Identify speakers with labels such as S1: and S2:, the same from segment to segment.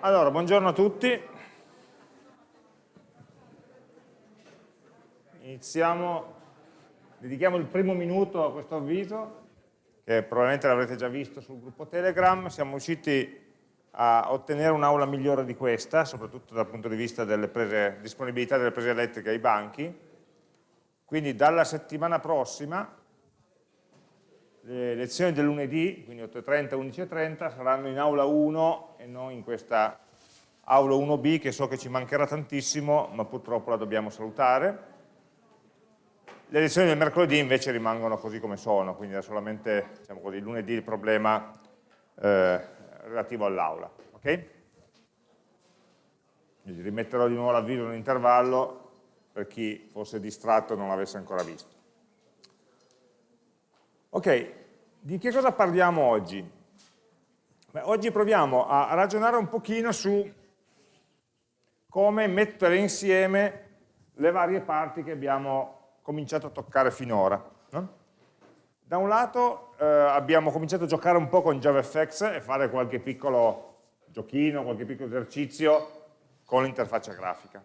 S1: Allora, buongiorno a tutti. Iniziamo, dedichiamo il primo minuto a questo avviso, che probabilmente l'avrete già visto sul gruppo Telegram. Siamo riusciti a ottenere un'aula migliore di questa, soprattutto dal punto di vista della disponibilità delle prese elettriche ai banchi. Quindi dalla settimana prossima le lezioni del lunedì, quindi 8.30 11.30, saranno in aula 1 e non in questa aula 1B che so che ci mancherà tantissimo, ma purtroppo la dobbiamo salutare. Le lezioni del mercoledì invece rimangono così come sono, quindi è solamente diciamo così, lunedì il problema eh, relativo all'aula. Okay? rimetterò di nuovo l'avviso in intervallo per chi fosse distratto e non l'avesse ancora visto. Ok, di che cosa parliamo oggi? Beh, oggi proviamo a ragionare un pochino su come mettere insieme le varie parti che abbiamo cominciato a toccare finora. No? Da un lato eh, abbiamo cominciato a giocare un po' con JavaFX e fare qualche piccolo giochino, qualche piccolo esercizio con l'interfaccia grafica.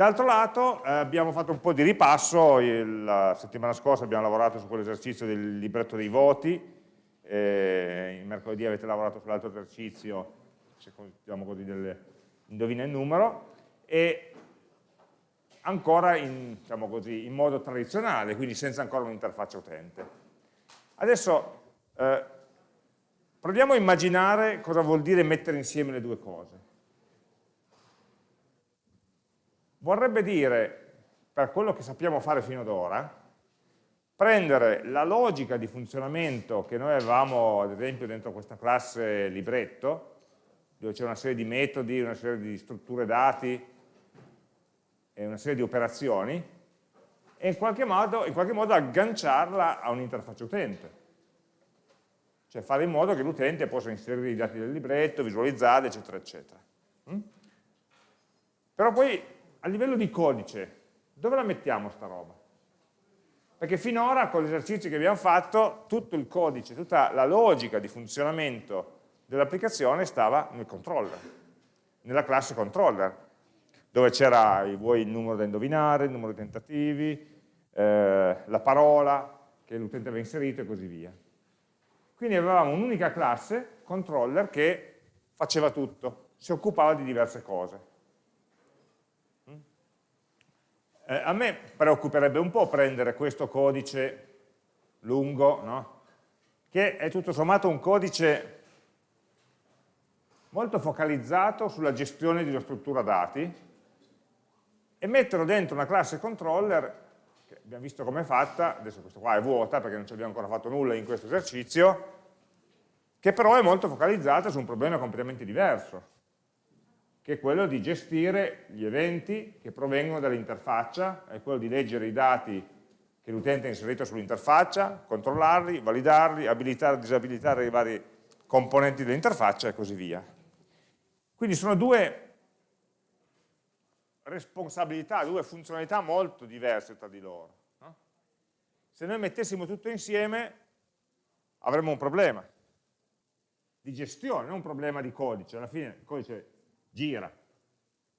S1: D'altro lato eh, abbiamo fatto un po' di ripasso, la settimana scorsa abbiamo lavorato su quell'esercizio del libretto dei voti, eh, il mercoledì avete lavorato sull'altro esercizio, diciamo così, del indovina il numero, e ancora in, diciamo così, in modo tradizionale, quindi senza ancora un'interfaccia utente. Adesso eh, proviamo a immaginare cosa vuol dire mettere insieme le due cose. Vorrebbe dire, per quello che sappiamo fare fino ad ora, prendere la logica di funzionamento che noi avevamo, ad esempio, dentro questa classe libretto, dove c'è una serie di metodi, una serie di strutture dati e una serie di operazioni, e in qualche modo, in qualche modo agganciarla a un'interfaccia utente. Cioè fare in modo che l'utente possa inserire i dati del libretto, visualizzarli, eccetera, eccetera. Mm? Però poi a livello di codice, dove la mettiamo sta roba? Perché finora con gli esercizi che abbiamo fatto, tutto il codice, tutta la logica di funzionamento dell'applicazione stava nel controller, nella classe controller, dove c'era il numero da indovinare, il numero di tentativi, eh, la parola che l'utente aveva inserito e così via. Quindi avevamo un'unica classe, controller, che faceva tutto, si occupava di diverse cose. Eh, a me preoccuperebbe un po' prendere questo codice lungo, no? che è tutto sommato un codice molto focalizzato sulla gestione di una struttura dati e metterlo dentro una classe controller che abbiamo visto come è fatta, adesso questo qua è vuota perché non ci abbiamo ancora fatto nulla in questo esercizio, che però è molto focalizzata su un problema completamente diverso che è quello di gestire gli eventi che provengono dall'interfaccia, è quello di leggere i dati che l'utente ha inserito sull'interfaccia, controllarli, validarli, abilitare e disabilitare i vari componenti dell'interfaccia e così via. Quindi sono due responsabilità, due funzionalità molto diverse tra di loro. Se noi mettessimo tutto insieme avremmo un problema di gestione, non un problema di codice, alla fine il codice gira,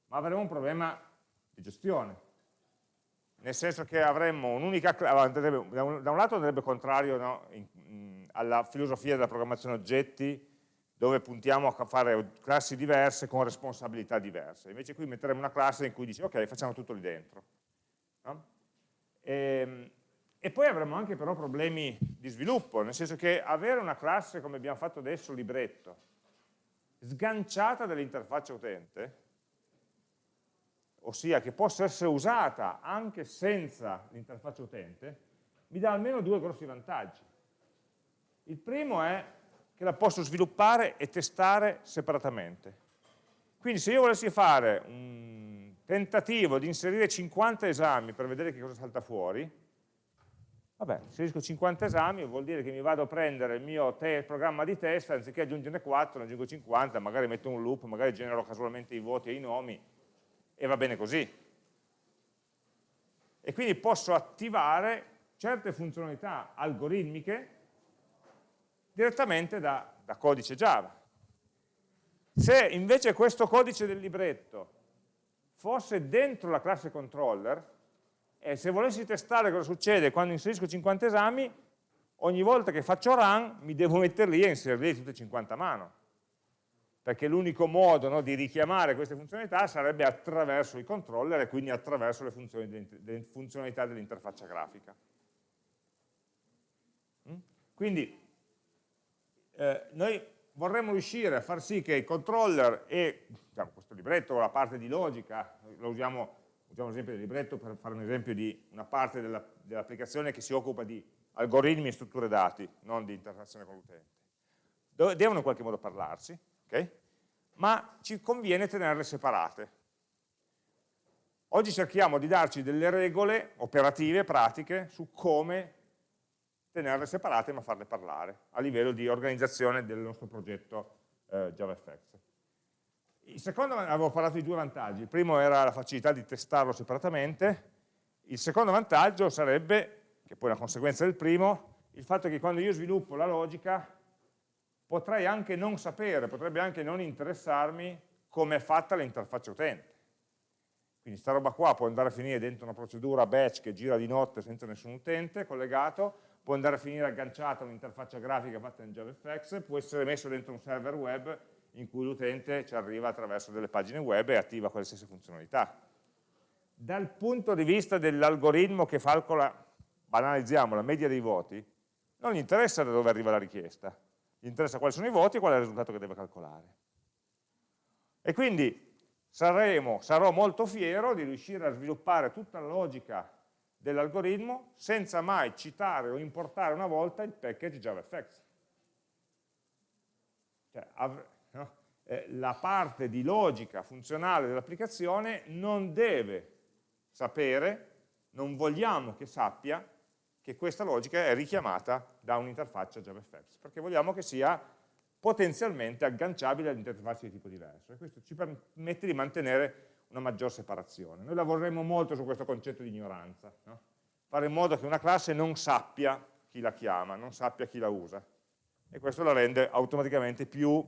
S1: ma avremo un problema di gestione, nel senso che avremmo un'unica classe, da un lato andrebbe contrario no, in, alla filosofia della programmazione oggetti, dove puntiamo a fare classi diverse con responsabilità diverse. Invece qui metteremo una classe in cui dice ok, facciamo tutto lì dentro. No? E, ehm, e, poi avremo anche però problemi di sviluppo, nel senso che avere una classe come abbiamo fatto adesso, libretto, sganciata dall'interfaccia utente, ossia che possa essere usata anche senza l'interfaccia utente, mi dà almeno due grossi vantaggi. Il primo è che la posso sviluppare e testare separatamente. Quindi se io volessi fare un tentativo di inserire 50 esami per vedere che cosa salta fuori, Vabbè, inserisco 50 esami, vuol dire che mi vado a prendere il mio programma di test, anziché aggiungerne 4, ne aggiungo 50, magari metto un loop, magari genero casualmente i voti e i nomi, e va bene così. E quindi posso attivare certe funzionalità algoritmiche direttamente da, da codice Java. Se invece questo codice del libretto fosse dentro la classe controller, e se volessi testare cosa succede quando inserisco 50 esami, ogni volta che faccio run mi devo mettere lì e inserirli tutti e 50 a mano. Perché l'unico modo no, di richiamare queste funzionalità sarebbe attraverso i controller e quindi attraverso le funzionalità dell'interfaccia grafica. Mm? Quindi eh, noi vorremmo riuscire a far sì che i controller e diciamo, questo libretto, la parte di logica, lo usiamo, usiamo l'esempio del libretto per fare un esempio di una parte dell'applicazione dell che si occupa di algoritmi e strutture dati, non di interazione con l'utente. Devono in qualche modo parlarsi, okay? ma ci conviene tenerle separate. Oggi cerchiamo di darci delle regole operative, pratiche, su come tenerle separate ma farle parlare a livello di organizzazione del nostro progetto eh, JavaFX. Il secondo, avevo parlato di due vantaggi, il primo era la facilità di testarlo separatamente, il secondo vantaggio sarebbe, che poi è una conseguenza del primo, il fatto che quando io sviluppo la logica potrei anche non sapere, potrebbe anche non interessarmi come è fatta l'interfaccia utente. Quindi sta roba qua può andare a finire dentro una procedura batch che gira di notte senza nessun utente collegato, può andare a finire agganciata a un'interfaccia grafica fatta in JavaFX, può essere messo dentro un server web in cui l'utente ci arriva attraverso delle pagine web e attiva stesse funzionalità. Dal punto di vista dell'algoritmo che calcola, banalizziamo, la media dei voti, non gli interessa da dove arriva la richiesta, gli interessa quali sono i voti e qual è il risultato che deve calcolare. E quindi saremo, sarò molto fiero di riuscire a sviluppare tutta la logica dell'algoritmo senza mai citare o importare una volta il package JavaFX. Cioè? Eh, la parte di logica funzionale dell'applicazione non deve sapere, non vogliamo che sappia che questa logica è richiamata da un'interfaccia JavaFX, perché vogliamo che sia potenzialmente agganciabile ad interfacce di tipo diverso e questo ci permette di mantenere una maggior separazione. Noi lavoreremo molto su questo concetto di ignoranza, no? fare in modo che una classe non sappia chi la chiama, non sappia chi la usa e questo la rende automaticamente più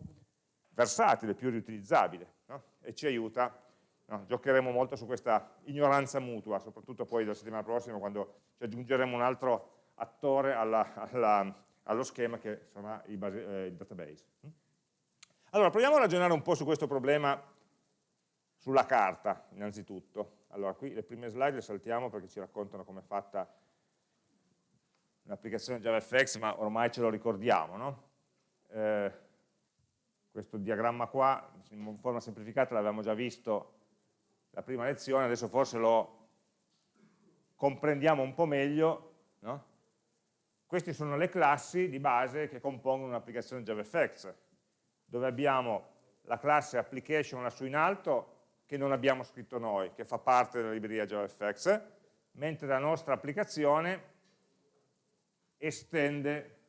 S1: versatile, più riutilizzabile no? e ci aiuta, no? giocheremo molto su questa ignoranza mutua, soprattutto poi la settimana prossima quando ci aggiungeremo un altro attore alla, alla, allo schema che sarà il, base, eh, il database. Allora, proviamo a ragionare un po' su questo problema sulla carta, innanzitutto. Allora, qui le prime slide le saltiamo perché ci raccontano come è fatta un'applicazione JavaFX, ma ormai ce lo ricordiamo, no? eh, questo diagramma qua, in forma semplificata, l'avevamo già visto la prima lezione, adesso forse lo comprendiamo un po' meglio, no? Queste sono le classi di base che compongono un'applicazione JavaFX, dove abbiamo la classe application lassù in alto, che non abbiamo scritto noi, che fa parte della libreria JavaFX, mentre la nostra applicazione estende?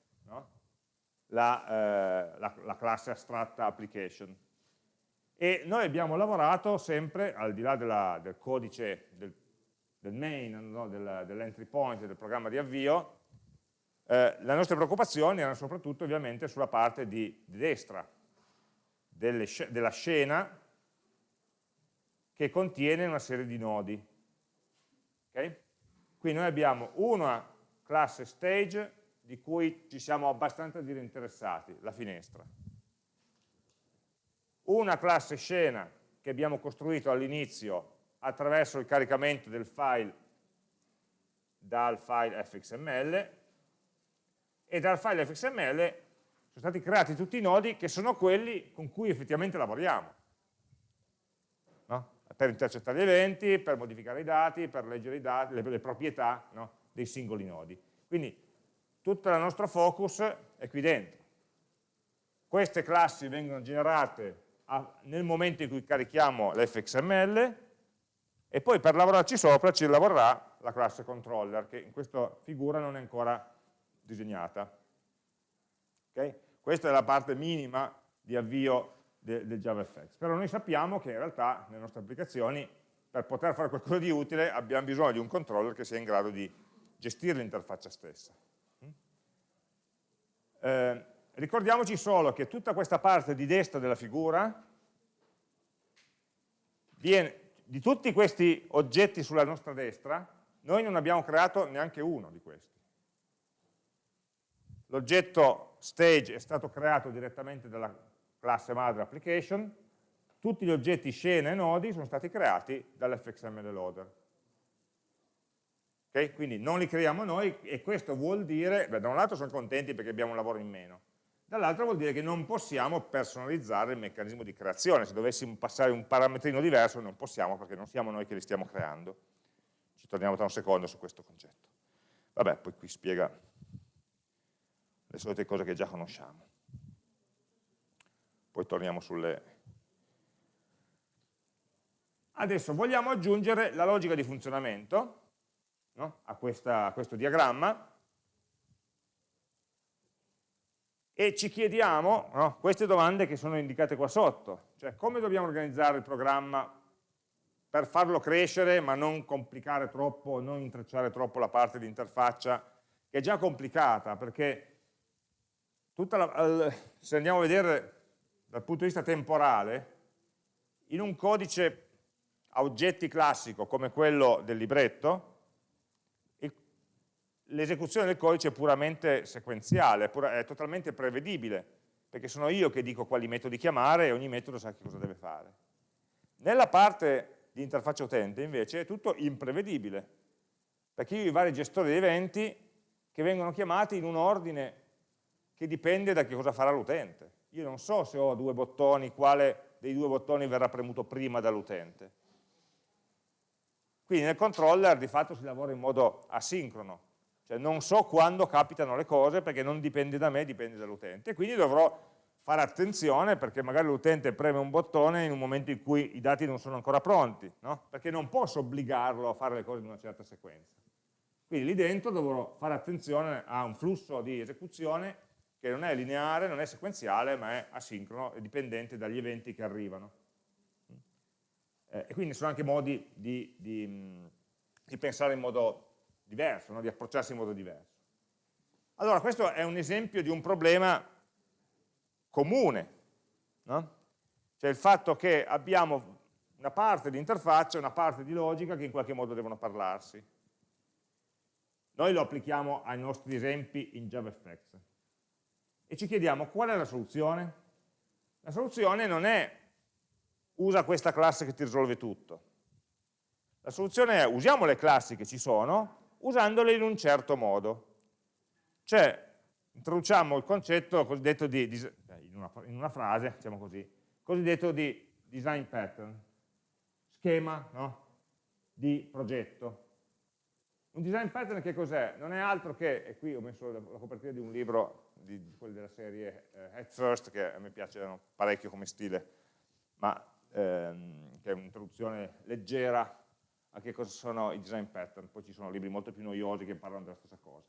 S1: La, eh, la, la, classe astratta application. E noi abbiamo lavorato sempre, al di là della, del codice del, del main, no? del, dell'entry point, del programma di avvio, eh, le nostre preoccupazioni erano soprattutto ovviamente sulla parte di, di destra, delle, della scena che contiene una serie di nodi. Okay? Qui noi abbiamo una classe stage di cui ci siamo abbastanza interessati, la finestra. Una classe scena che abbiamo costruito all'inizio attraverso il caricamento del file dal file fxml e dal file fxml sono stati creati tutti i nodi che sono quelli con cui effettivamente lavoriamo per intercettare gli eventi, per modificare i dati, per leggere i dati, le, le proprietà no, dei singoli nodi. Quindi tutto il nostro focus è qui dentro. Queste classi vengono generate a, nel momento in cui carichiamo l'fxml e poi per lavorarci sopra ci lavorerà la classe controller che in questa figura non è ancora disegnata. Okay? Questa è la parte minima di avvio de, del JavaFX. Però noi sappiamo che in realtà nelle nostre applicazioni per poter fare qualcosa di utile abbiamo bisogno di un controller che sia in grado di gestire l'interfaccia stessa. Eh, ricordiamoci solo che tutta questa parte di destra della figura viene, di tutti questi oggetti sulla nostra destra, noi non abbiamo creato neanche uno di questi. L'oggetto stage è stato creato direttamente dalla classe madre application, tutti gli oggetti scena e nodi sono stati creati dall'fxml loader. Okay? Quindi non li creiamo noi e questo vuol dire, beh, da un lato sono contenti perché abbiamo un lavoro in meno, dall'altro vuol dire che non possiamo personalizzare il meccanismo di creazione, se dovessimo passare un parametrino diverso non possiamo perché non siamo noi che li stiamo creando. Ci torniamo tra un secondo su questo concetto. Vabbè, poi qui spiega le solite cose che già conosciamo. Poi torniamo sulle... Adesso vogliamo aggiungere la logica di funzionamento no? a, questa, a questo diagramma. E ci chiediamo no, queste domande che sono indicate qua sotto, cioè come dobbiamo organizzare il programma per farlo crescere ma non complicare troppo, non intrecciare troppo la parte di interfaccia che è già complicata perché la, se andiamo a vedere dal punto di vista temporale, in un codice a oggetti classico come quello del libretto, l'esecuzione del codice è puramente sequenziale, è totalmente prevedibile, perché sono io che dico quali metodi chiamare e ogni metodo sa che cosa deve fare. Nella parte di interfaccia utente invece è tutto imprevedibile, perché io ho i vari gestori di eventi che vengono chiamati in un ordine che dipende da che cosa farà l'utente. Io non so se ho due bottoni, quale dei due bottoni verrà premuto prima dall'utente. Quindi nel controller di fatto si lavora in modo asincrono, cioè non so quando capitano le cose perché non dipende da me, dipende dall'utente. Quindi dovrò fare attenzione perché magari l'utente preme un bottone in un momento in cui i dati non sono ancora pronti, no? perché non posso obbligarlo a fare le cose in una certa sequenza. Quindi lì dentro dovrò fare attenzione a un flusso di esecuzione che non è lineare, non è sequenziale, ma è asincrono e dipendente dagli eventi che arrivano. Eh, e quindi sono anche modi di, di, di pensare in modo diverso, no? di approcciarsi in modo diverso. Allora, questo è un esempio di un problema comune, no? cioè il fatto che abbiamo una parte di interfaccia e una parte di logica che in qualche modo devono parlarsi. Noi lo applichiamo ai nostri esempi in JavaFX e ci chiediamo qual è la soluzione? La soluzione non è usa questa classe che ti risolve tutto. La soluzione è usiamo le classi che ci sono usandole in un certo modo. Cioè, introduciamo il concetto cosiddetto di, in una, in una frase, diciamo così, cosiddetto di design pattern, schema no? di progetto. Un design pattern che cos'è? Non è altro che, e qui ho messo la, la copertina di un libro di, di quelli della serie eh, Head First, che a me piace parecchio come stile, ma ehm, che è un'introduzione leggera a che cosa sono i design pattern, poi ci sono libri molto più noiosi che parlano della stessa cosa.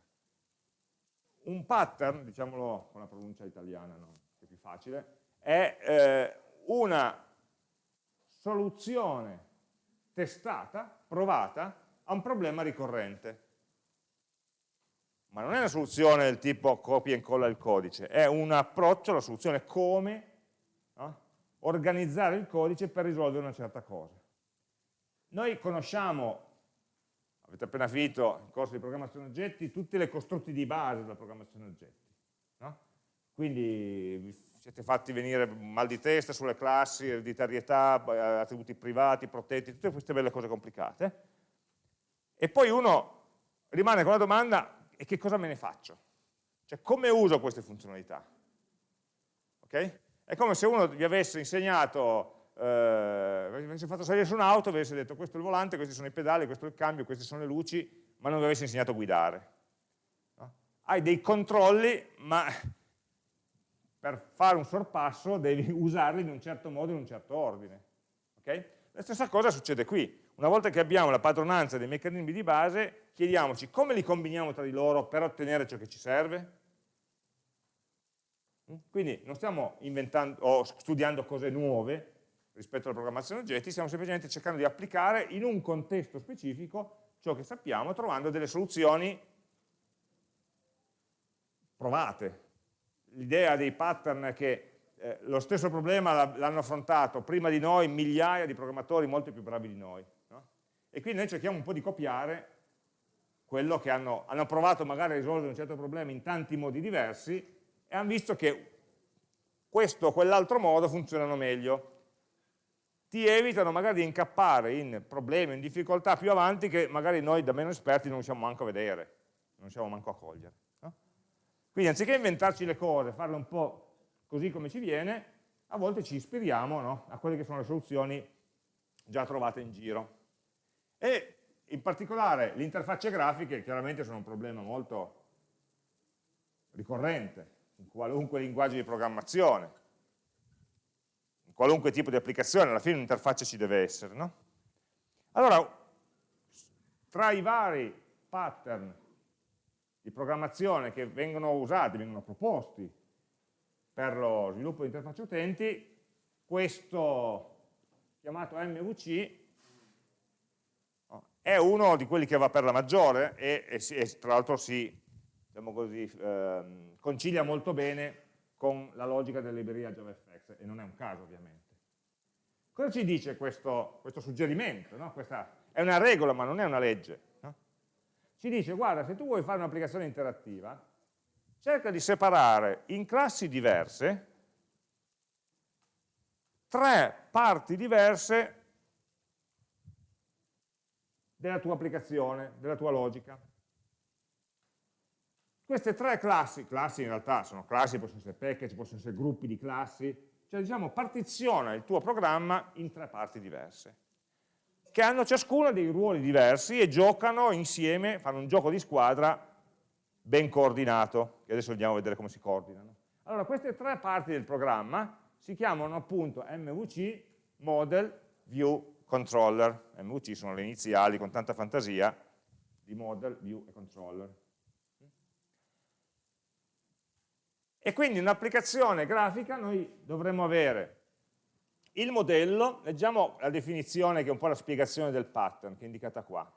S1: Un pattern, diciamolo con la pronuncia italiana, no? che è più facile, è eh, una soluzione testata, provata, a un problema ricorrente. Ma non è una soluzione del tipo copia e incolla il codice, è un approccio alla soluzione come no? organizzare il codice per risolvere una certa cosa. Noi conosciamo, avete appena finito il corso di programmazione oggetti, tutte le costrutti di base della programmazione oggetti. No? Quindi vi siete fatti venire mal di testa sulle classi, ereditarietà, attributi privati, protetti, tutte queste belle cose complicate. E poi uno rimane con la domanda, e che cosa me ne faccio? Cioè, come uso queste funzionalità? Okay? È come se uno vi avesse insegnato eh, avessi fatto salire su un'auto, avessi detto questo è il volante, questi sono i pedali, questo è il cambio, queste sono le luci, ma non vi avessi insegnato a guidare. No? Hai dei controlli, ma per fare un sorpasso devi usarli in un certo modo, in un certo ordine. Okay? La stessa cosa succede qui. Una volta che abbiamo la padronanza dei meccanismi di base, chiediamoci come li combiniamo tra di loro per ottenere ciò che ci serve. Quindi non stiamo inventando o studiando cose nuove, rispetto alla programmazione oggetti, stiamo semplicemente cercando di applicare in un contesto specifico ciò che sappiamo, trovando delle soluzioni provate. l'idea dei pattern è che eh, lo stesso problema l'hanno affrontato prima di noi migliaia di programmatori molto più bravi di noi. No? E quindi noi cerchiamo un po' di copiare quello che hanno, hanno provato magari a risolvere un certo problema in tanti modi diversi e hanno visto che questo o quell'altro modo funzionano meglio. Ti evitano magari di incappare in problemi, in difficoltà più avanti che magari noi da meno esperti non riusciamo manco a vedere, non riusciamo manco a cogliere. No? Quindi anziché inventarci le cose, farle un po' così come ci viene, a volte ci ispiriamo no? a quelle che sono le soluzioni già trovate in giro. E in particolare le interfacce grafiche chiaramente sono un problema molto ricorrente in qualunque linguaggio di programmazione, qualunque tipo di applicazione, alla fine un'interfaccia ci deve essere. No? Allora, tra i vari pattern di programmazione che vengono usati, vengono proposti per lo sviluppo di interfacce utenti, questo chiamato MVC è uno di quelli che va per la maggiore e, e, e tra l'altro si diciamo così, eh, concilia molto bene con la logica della libreria JavaFX e non è un caso ovviamente. Cosa ci dice questo, questo suggerimento? No? Questa è una regola ma non è una legge. No? Ci dice guarda se tu vuoi fare un'applicazione interattiva cerca di separare in classi diverse tre parti diverse della tua applicazione, della tua logica. Queste tre classi, classi in realtà sono classi, possono essere package, possono essere gruppi di classi, cioè diciamo partiziona il tuo programma in tre parti diverse, che hanno ciascuna dei ruoli diversi e giocano insieme, fanno un gioco di squadra ben coordinato, che adesso andiamo a vedere come si coordinano. Allora queste tre parti del programma si chiamano appunto MVC, Model, View, controller, MVC sono le iniziali con tanta fantasia di model, view e controller. E quindi in un'applicazione grafica noi dovremmo avere il modello, leggiamo la definizione che è un po' la spiegazione del pattern che è indicata qua.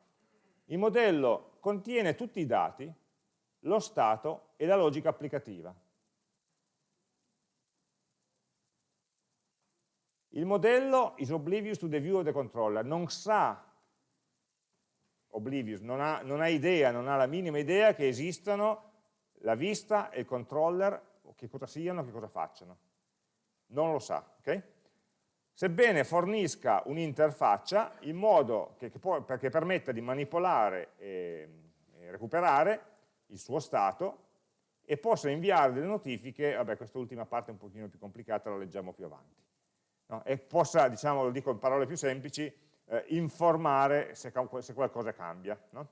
S1: Il modello contiene tutti i dati, lo stato e la logica applicativa. Il modello is oblivious to the view of the controller, non sa, oblivious, non ha, non ha idea, non ha la minima idea che esistano la vista e il controller, che cosa siano, che cosa facciano. Non lo sa, ok? Sebbene fornisca un'interfaccia in modo che, che, può, che, permetta di manipolare e, e recuperare il suo stato e possa inviare delle notifiche, vabbè quest'ultima parte è un pochino più complicata, la leggiamo più avanti no? e possa, diciamo, lo dico in parole più semplici, eh, informare se, se, qualcosa cambia. No?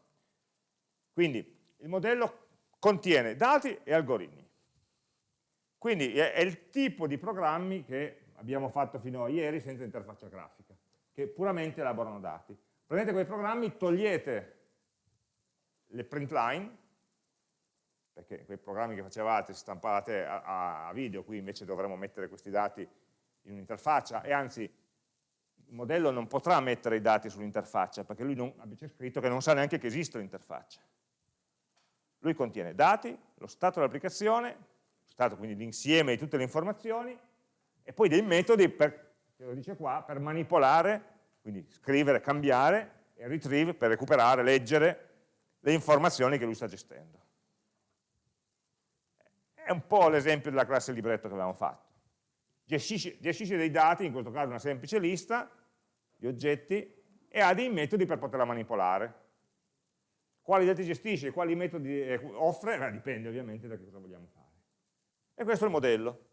S1: Quindi il modello contiene dati e algoritmi. Quindi è, il tipo di programmi che abbiamo fatto fino a ieri senza interfaccia grafica, che puramente elaborano dati. Prendete quei programmi, togliete le print line, perché quei programmi che facevate, stampate a, a video, qui invece dovremmo mettere questi dati in un'interfaccia e anzi il modello non potrà mettere i dati sull'interfaccia perché lui non, c'è scritto che non sa neanche che esiste l'interfaccia. Lui contiene dati, lo stato dell'applicazione, lo stato quindi l'insieme di tutte le informazioni e poi dei metodi per, lo dice qua, per manipolare, quindi scrivere, cambiare e retrieve per recuperare, leggere le informazioni che lui sta gestendo. È un po' l'esempio della classe libretto che avevamo fatto gestisce, gestisce dei dati, in questo caso una semplice lista di oggetti, e ha dei metodi per poterla manipolare. Quali dati gestisce, quali metodi eh, offre, Beh, dipende ovviamente da che cosa vogliamo fare. E questo è il modello.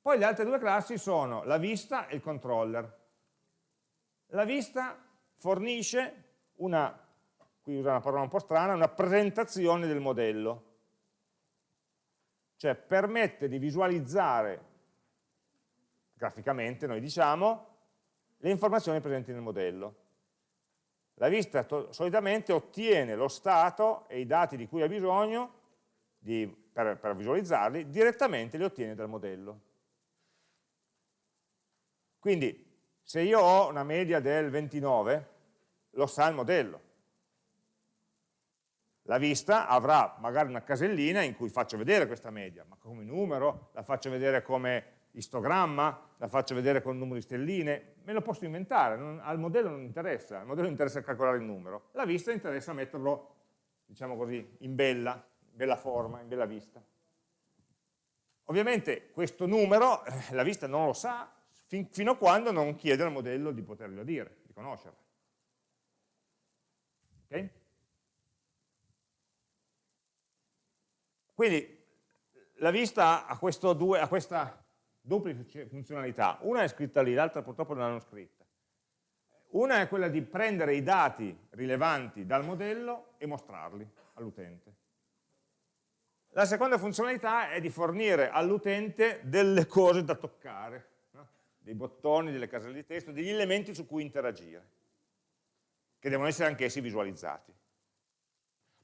S1: Poi le altre due classi sono la vista e il controller. La vista fornisce una, qui usa una parola un po' strana, una presentazione del modello cioè permette di visualizzare graficamente, noi diciamo, le informazioni presenti nel modello. La vista solitamente ottiene lo stato e i dati di cui ha bisogno di, per, per visualizzarli, direttamente li ottiene dal modello. Quindi se io ho una media del 29, lo sa il modello. La vista avrà magari una casellina in cui faccio vedere questa media, ma come numero, la faccio vedere come istogramma, la faccio vedere con il numero di stelline, me lo posso inventare, non, al modello non interessa, al modello interessa calcolare il numero, la vista interessa metterlo, diciamo così, in bella, bella forma, in bella vista. Ovviamente questo numero eh, la vista non lo sa fin, fino a quando non chiede al modello di poterlo dire, di conoscerlo. Okay? Quindi la vista ha, due, ha questa duplice funzionalità, una è scritta lì, l'altra purtroppo non l'hanno scritta. Una è quella di prendere i dati rilevanti dal modello e mostrarli all'utente. La seconda funzionalità è di fornire all'utente delle cose da toccare, no? dei bottoni, delle caselle di testo, degli elementi su cui interagire, che devono essere anch'essi visualizzati.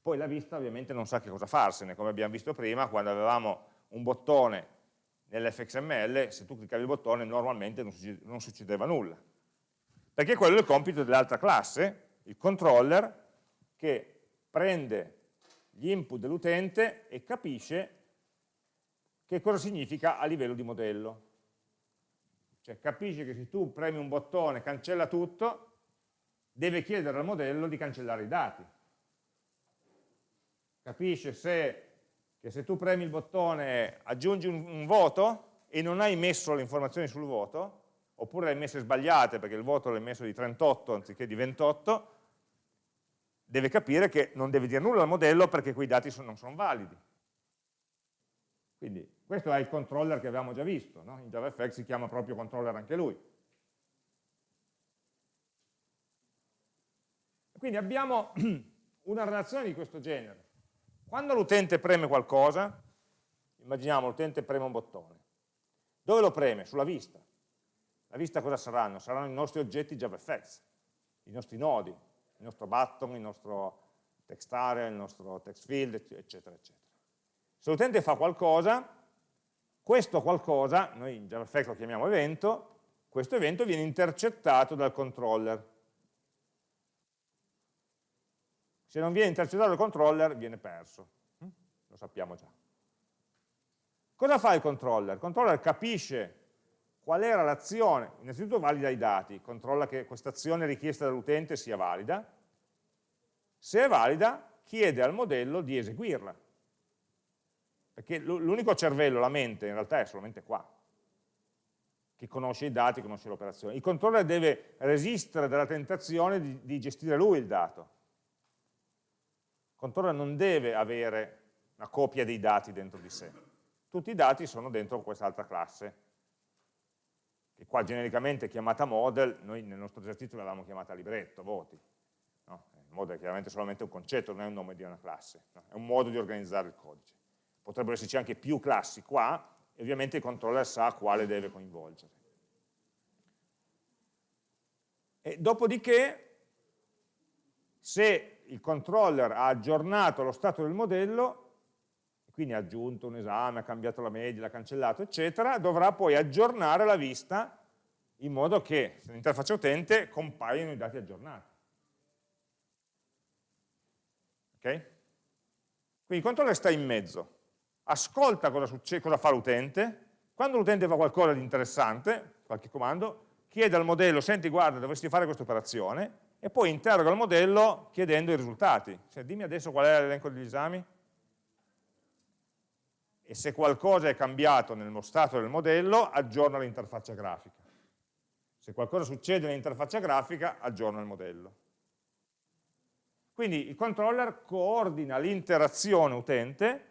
S1: Poi la vista ovviamente non sa che cosa farsene, come abbiamo visto prima, quando avevamo un bottone nell'fxml, se tu cliccavi il bottone normalmente non succedeva nulla. Perché quello è il compito dell'altra classe, il controller, che prende gli input dell'utente e capisce che cosa significa a livello di modello. Cioè capisce che se tu premi un bottone cancella tutto, deve chiedere al modello di cancellare i dati. Capisce se, che se tu premi il bottone aggiungi un, un voto e non hai messo le informazioni sul voto, oppure le hai messe sbagliate perché il voto l'hai messo di 38 anziché di 28, deve capire che non deve dire nulla al modello perché quei dati non sono validi. Quindi questo è il controller che avevamo già visto, no? in JavaFX si chiama proprio controller anche lui. Quindi abbiamo una relazione di questo genere. Quando l'utente preme qualcosa, immaginiamo l'utente preme un bottone, dove lo preme? Sulla vista. La vista cosa saranno? Saranno i nostri oggetti JavaFX, i nostri nodi, il nostro button, il nostro text area, il nostro text field, eccetera, eccetera. Se l'utente fa qualcosa, questo qualcosa, noi in JavaFX lo chiamiamo evento, questo evento viene intercettato dal controller. Se non viene intercettato dal controller, viene perso. Hm? Lo sappiamo già. Cosa fa il controller? Il controller capisce qual era l'azione, innanzitutto valida i dati, controlla che questa azione richiesta dall'utente sia valida, se è valida chiede al modello di eseguirla, perché l'unico cervello, la mente, in realtà è solamente qua, che conosce i dati, conosce l'operazione. Il controller deve resistere dalla tentazione di, di gestire lui il dato. Il controller non deve avere una copia dei dati dentro di sé. Tutti i dati sono dentro quest'altra classe, che qua genericamente chiamata model, noi nel nostro esercizio l'avevamo chiamata libretto, voti. No? Il model è chiaramente solamente un concetto, non è un nome di una classe, no? è un modo di organizzare il codice. Potrebbero esserci anche più classi qua, e ovviamente il controller sa quale deve coinvolgere. E dopodiché, se il controller ha aggiornato lo stato del modello, quindi ha aggiunto un esame, ha cambiato la media, l'ha cancellato, eccetera, dovrà poi aggiornare la vista in modo che nell'interfaccia utente compaiano i dati aggiornati. Ok? Quindi il controller sta in mezzo, ascolta cosa, cosa fa l'utente, quando l'utente fa qualcosa di interessante, qualche comando, chiede al modello, senti guarda dovresti fare questa operazione, e poi interroga il modello chiedendo i risultati. Cioè, dimmi adesso qual è l'elenco degli esami, e se qualcosa è cambiato nello stato del modello, aggiorna l'interfaccia grafica. Se qualcosa succede nell'interfaccia grafica, aggiorna il modello. Quindi il controller coordina l'interazione utente,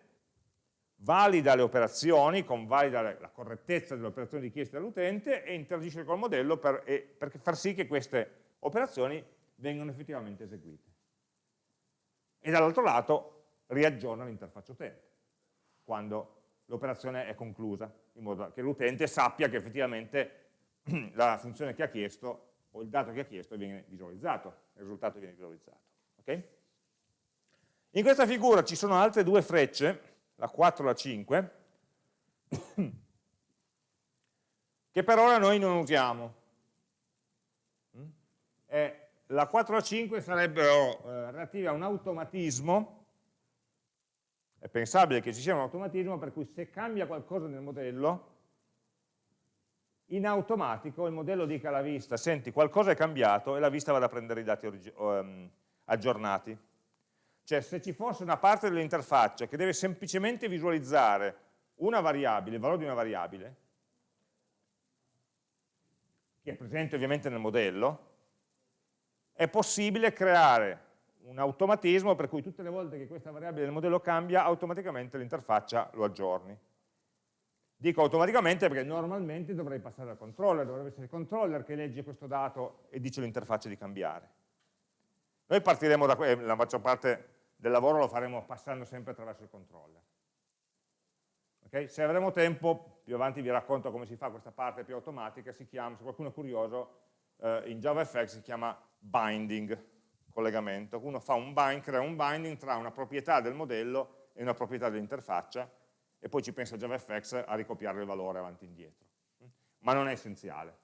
S1: valida le operazioni, convalida la correttezza delle operazioni richieste dall'utente e interagisce col modello per, per far sì che queste operazioni vengano effettivamente eseguite. E dall'altro lato riaggiorna l'interfaccia utente quando l'operazione è conclusa, in modo che l'utente sappia che effettivamente la funzione che ha chiesto o il dato che ha chiesto viene visualizzato, il risultato viene visualizzato. Okay? In questa figura ci sono altre due frecce, la 4 e la 5, che per ora noi non usiamo. E la 4 e la 5 sarebbero eh, relative a un automatismo È pensabile che ci sia un automatismo per cui se cambia qualcosa nel modello, in automatico il modello dica alla vista, senti, qualcosa è cambiato e la vista vada a prendere i dati um, aggiornati. Cioè se ci fosse una parte dell'interfaccia che deve semplicemente visualizzare una variabile, il valore di una variabile, che è presente ovviamente nel modello, è possibile creare un automatismo per cui tutte le volte che questa variabile del modello cambia, automaticamente l'interfaccia lo aggiorni. Dico automaticamente perché normalmente dovrei passare al controller, dovrebbe essere il controller che legge questo dato e dice all'interfaccia di cambiare. Noi partiremo da qui, la maggior parte del lavoro lo faremo passando sempre attraverso il controller. Okay? Se avremo tempo, più avanti vi racconto come si fa questa parte più automatica, si chiama, se qualcuno è curioso, eh, in JavaFX si chiama binding, collegamento. Uno fa un bind, crea un binding tra una proprietà del modello e una proprietà dell'interfaccia e poi ci pensa JavaFX a ricopiare il valore avanti e indietro. Ma non è essenziale.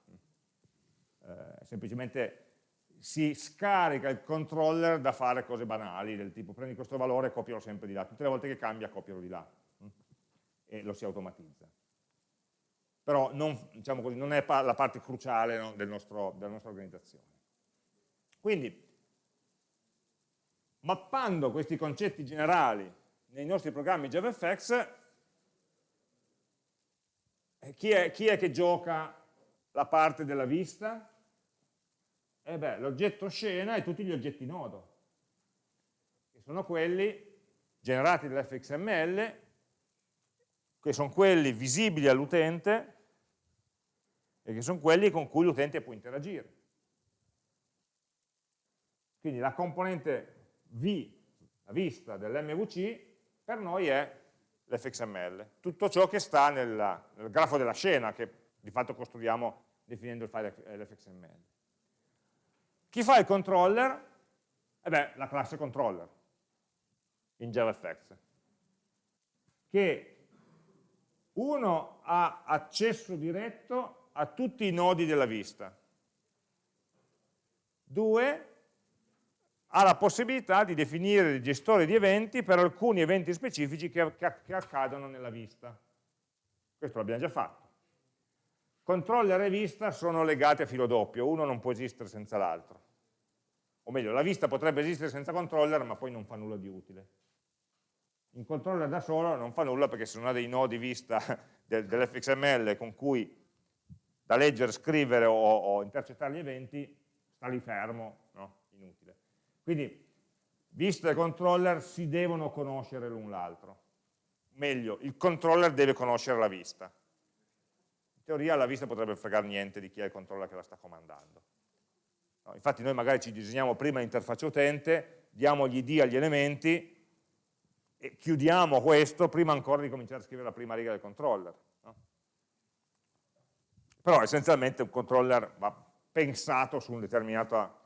S1: Eh, semplicemente si scarica il controller da fare cose banali, del tipo prendi questo valore e copialo sempre di là. Tutte le volte che cambia copialo di là e lo si automatizza. Però non, diciamo così, non è la parte cruciale no, del nostro, della nostra organizzazione. Quindi, mappando questi concetti generali nei nostri programmi JavaFX, eh, chi è, chi è che gioca la parte della vista? Eh beh, l'oggetto scena e tutti gli oggetti nodo, che sono quelli generati dall'fxml che sono quelli visibili all'utente e che sono quelli con cui l'utente può interagire. Quindi la componente V, la vista dell'MVC, per noi è l'fxml, tutto ciò che sta nella, nel grafo della scena, che di fatto costruiamo definendo il file l'fxml. Chi fa il controller? Eh beh, la classe controller in JavaFX, che uno ha accesso diretto a tutti i nodi della vista. Due, ha la possibilità di definire dei gestori di eventi per alcuni eventi specifici che, che, accadono nella vista. Questo l'abbiamo già fatto. Controller e vista sono legati a filo doppio, uno non può esistere senza l'altro. O meglio, la vista potrebbe esistere senza controller, ma poi non fa nulla di utile un controller da solo non fa nulla perché se non ha dei nodi vista del, dell'fxml con cui da leggere, scrivere o, o, intercettare gli eventi, sta lì fermo, no? inutile. Quindi vista e controller si devono conoscere l'un l'altro. Meglio, il controller deve conoscere la vista. In teoria la vista potrebbe fregare niente di chi è il controller che la sta comandando. No, infatti noi magari ci disegniamo prima l'interfaccia utente, diamo gli ID agli elementi, e chiudiamo questo prima ancora di cominciare a scrivere la prima riga del controller. No? Però essenzialmente un controller va pensato su una determinata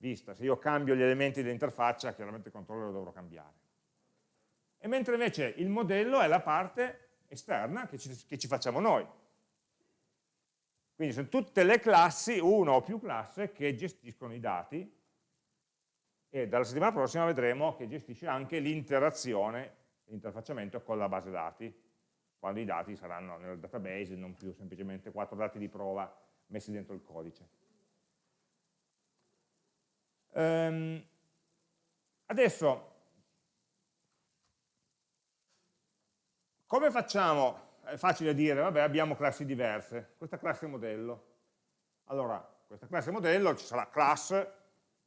S1: vista. Se io cambio gli elementi dell'interfaccia, chiaramente il controller lo dovrò cambiare. E mentre invece il modello è la parte esterna che ci, che ci facciamo noi. Quindi sono tutte le classi, una o più classi, che gestiscono i dati e dalla settimana prossima vedremo che gestisce anche l'interazione, l'interfacciamento con la base dati, quando i dati saranno nel database, non più semplicemente quattro dati di prova messi dentro il codice. Ehm, adesso, come facciamo? È facile dire, vabbè, abbiamo classi diverse, questa classe modello. Allora, questa classe modello ci sarà class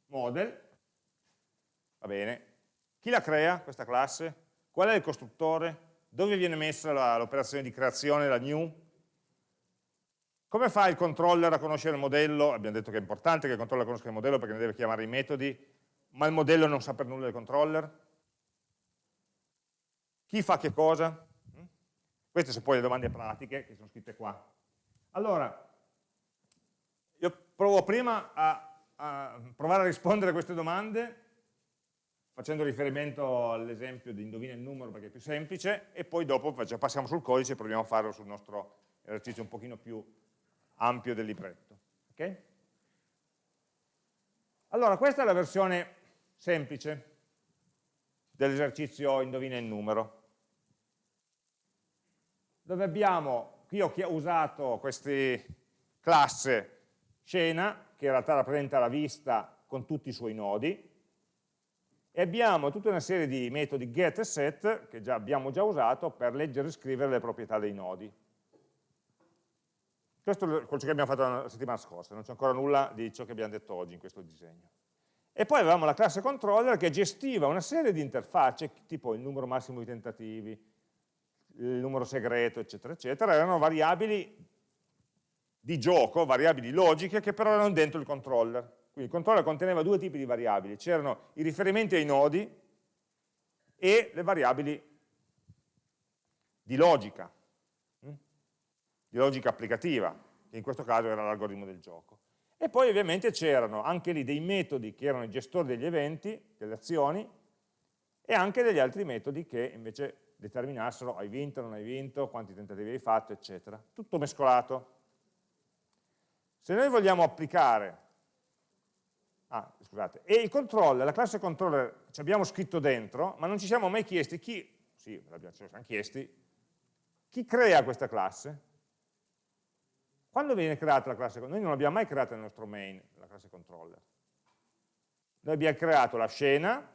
S1: model, Va bene. Chi la crea, questa classe? Qual è il costruttore? Dove viene messa l'operazione di creazione, la new? Come fa il controller a conoscere il modello? Abbiamo detto che è importante che il controller conosca il modello perché ne deve chiamare i metodi, ma il modello non sa per nulla del controller? Chi fa che cosa? Queste sono poi le domande pratiche che sono scritte qua. Allora, io provo prima a, a provare a rispondere a queste domande facendo riferimento all'esempio di indovina il numero perché è più semplice e poi dopo passiamo sul codice e proviamo a farlo sul nostro esercizio un pochino più ampio del libretto. Okay? Allora, questa è la versione semplice. dell'esercizio indovina il numero, dove abbiamo, qui ho usato questa classe scena, che in realtà rappresenta la vista con tutti i suoi nodi, e abbiamo tutta una serie di metodi get e set, che già abbiamo già usato, per leggere e scrivere le proprietà dei nodi. Questo è quello che abbiamo fatto la settimana scorsa, non c'è ancora nulla di ciò che abbiamo detto oggi in questo disegno. E poi avevamo la classe controller che gestiva una serie di interfacce, tipo il numero massimo di tentativi, il numero segreto, eccetera, eccetera, erano variabili di gioco, variabili logiche, che però erano dentro il controller. Quindi il controller conteneva due tipi di variabili, c'erano i riferimenti ai nodi e le variabili di logica, di logica applicativa, che in questo caso era l'algoritmo del gioco. E poi ovviamente c'erano anche lì dei metodi che erano i gestori degli eventi, delle azioni, e anche degli altri metodi che invece determinassero hai vinto, non hai vinto, quanti tentativi hai fatto, eccetera. Tutto mescolato. Se noi vogliamo applicare, ah, scusate, e il controller, la classe controller ci abbiamo scritto dentro, ma non ci siamo mai chiesti chi, sì, ci siamo chiesti, chi crea questa classe? Quando viene creata la classe controller? Noi non l'abbiamo mai creata nel nostro main, la classe controller. Noi abbiamo creato la scena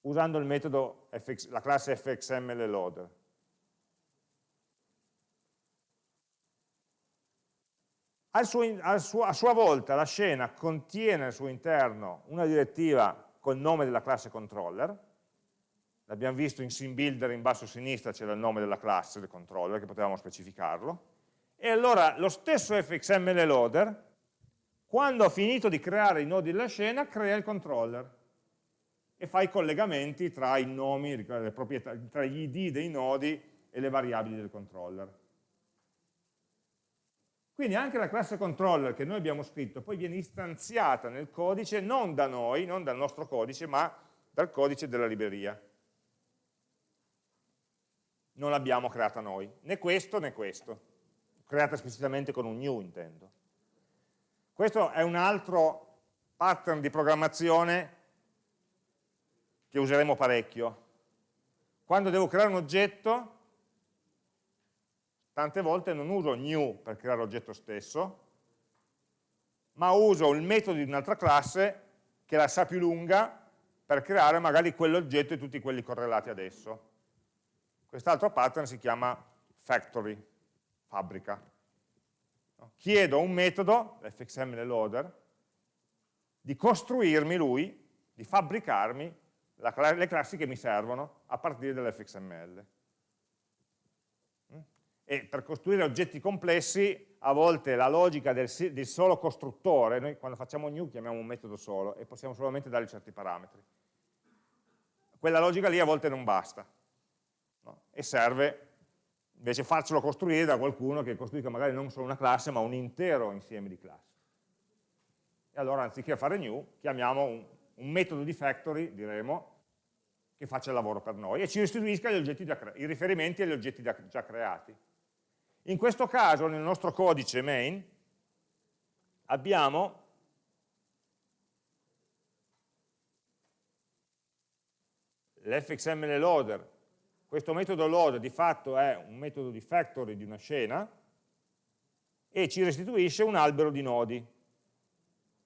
S1: usando il metodo fx, la classe fxmlloader. Al suo, al suo, a sua volta la scena contiene al suo interno una direttiva col nome della classe controller, l'abbiamo visto in SimBuilder in basso a sinistra c'era il nome della classe del controller che potevamo specificarlo, e allora lo stesso fxml loader, quando ha finito di creare i nodi della scena, crea il controller e fa i collegamenti tra i nomi, tra gli id dei nodi e le variabili del controller. Quindi anche la classe controller che noi abbiamo scritto poi viene istanziata nel codice non da noi, non dal nostro codice, ma dal codice della libreria. Non l'abbiamo creata noi, né questo né questo creata esplicitamente con un new intendo. Questo è un altro pattern di programmazione che useremo parecchio. Quando devo creare un oggetto, tante volte non uso new per creare l'oggetto stesso, ma uso il metodo di un'altra classe che la sa più lunga per creare magari quell'oggetto e tutti quelli correlati ad esso. Quest'altro pattern si chiama factory fabbrica. Chiedo a un metodo, l'fxml loader, di costruirmi lui, di fabbricarmi la, le classi che mi servono a partire dall'fxml. Mm? E per costruire oggetti complessi, a volte la logica del, del, solo costruttore, noi quando facciamo new chiamiamo un metodo solo e possiamo solamente dare certi parametri. Quella logica lì a volte non basta no? e serve invece farcelo costruire da qualcuno che costruisca magari non solo una classe, ma un intero insieme di classi. E allora anziché fare new, chiamiamo un, un metodo di factory, diremo, che faccia il lavoro per noi e ci restituisca i riferimenti agli oggetti già creati. In questo caso, nel nostro codice main, abbiamo l'fxml loader questo metodo load di fatto è un metodo di factory di una scena e ci restituisce un albero di nodi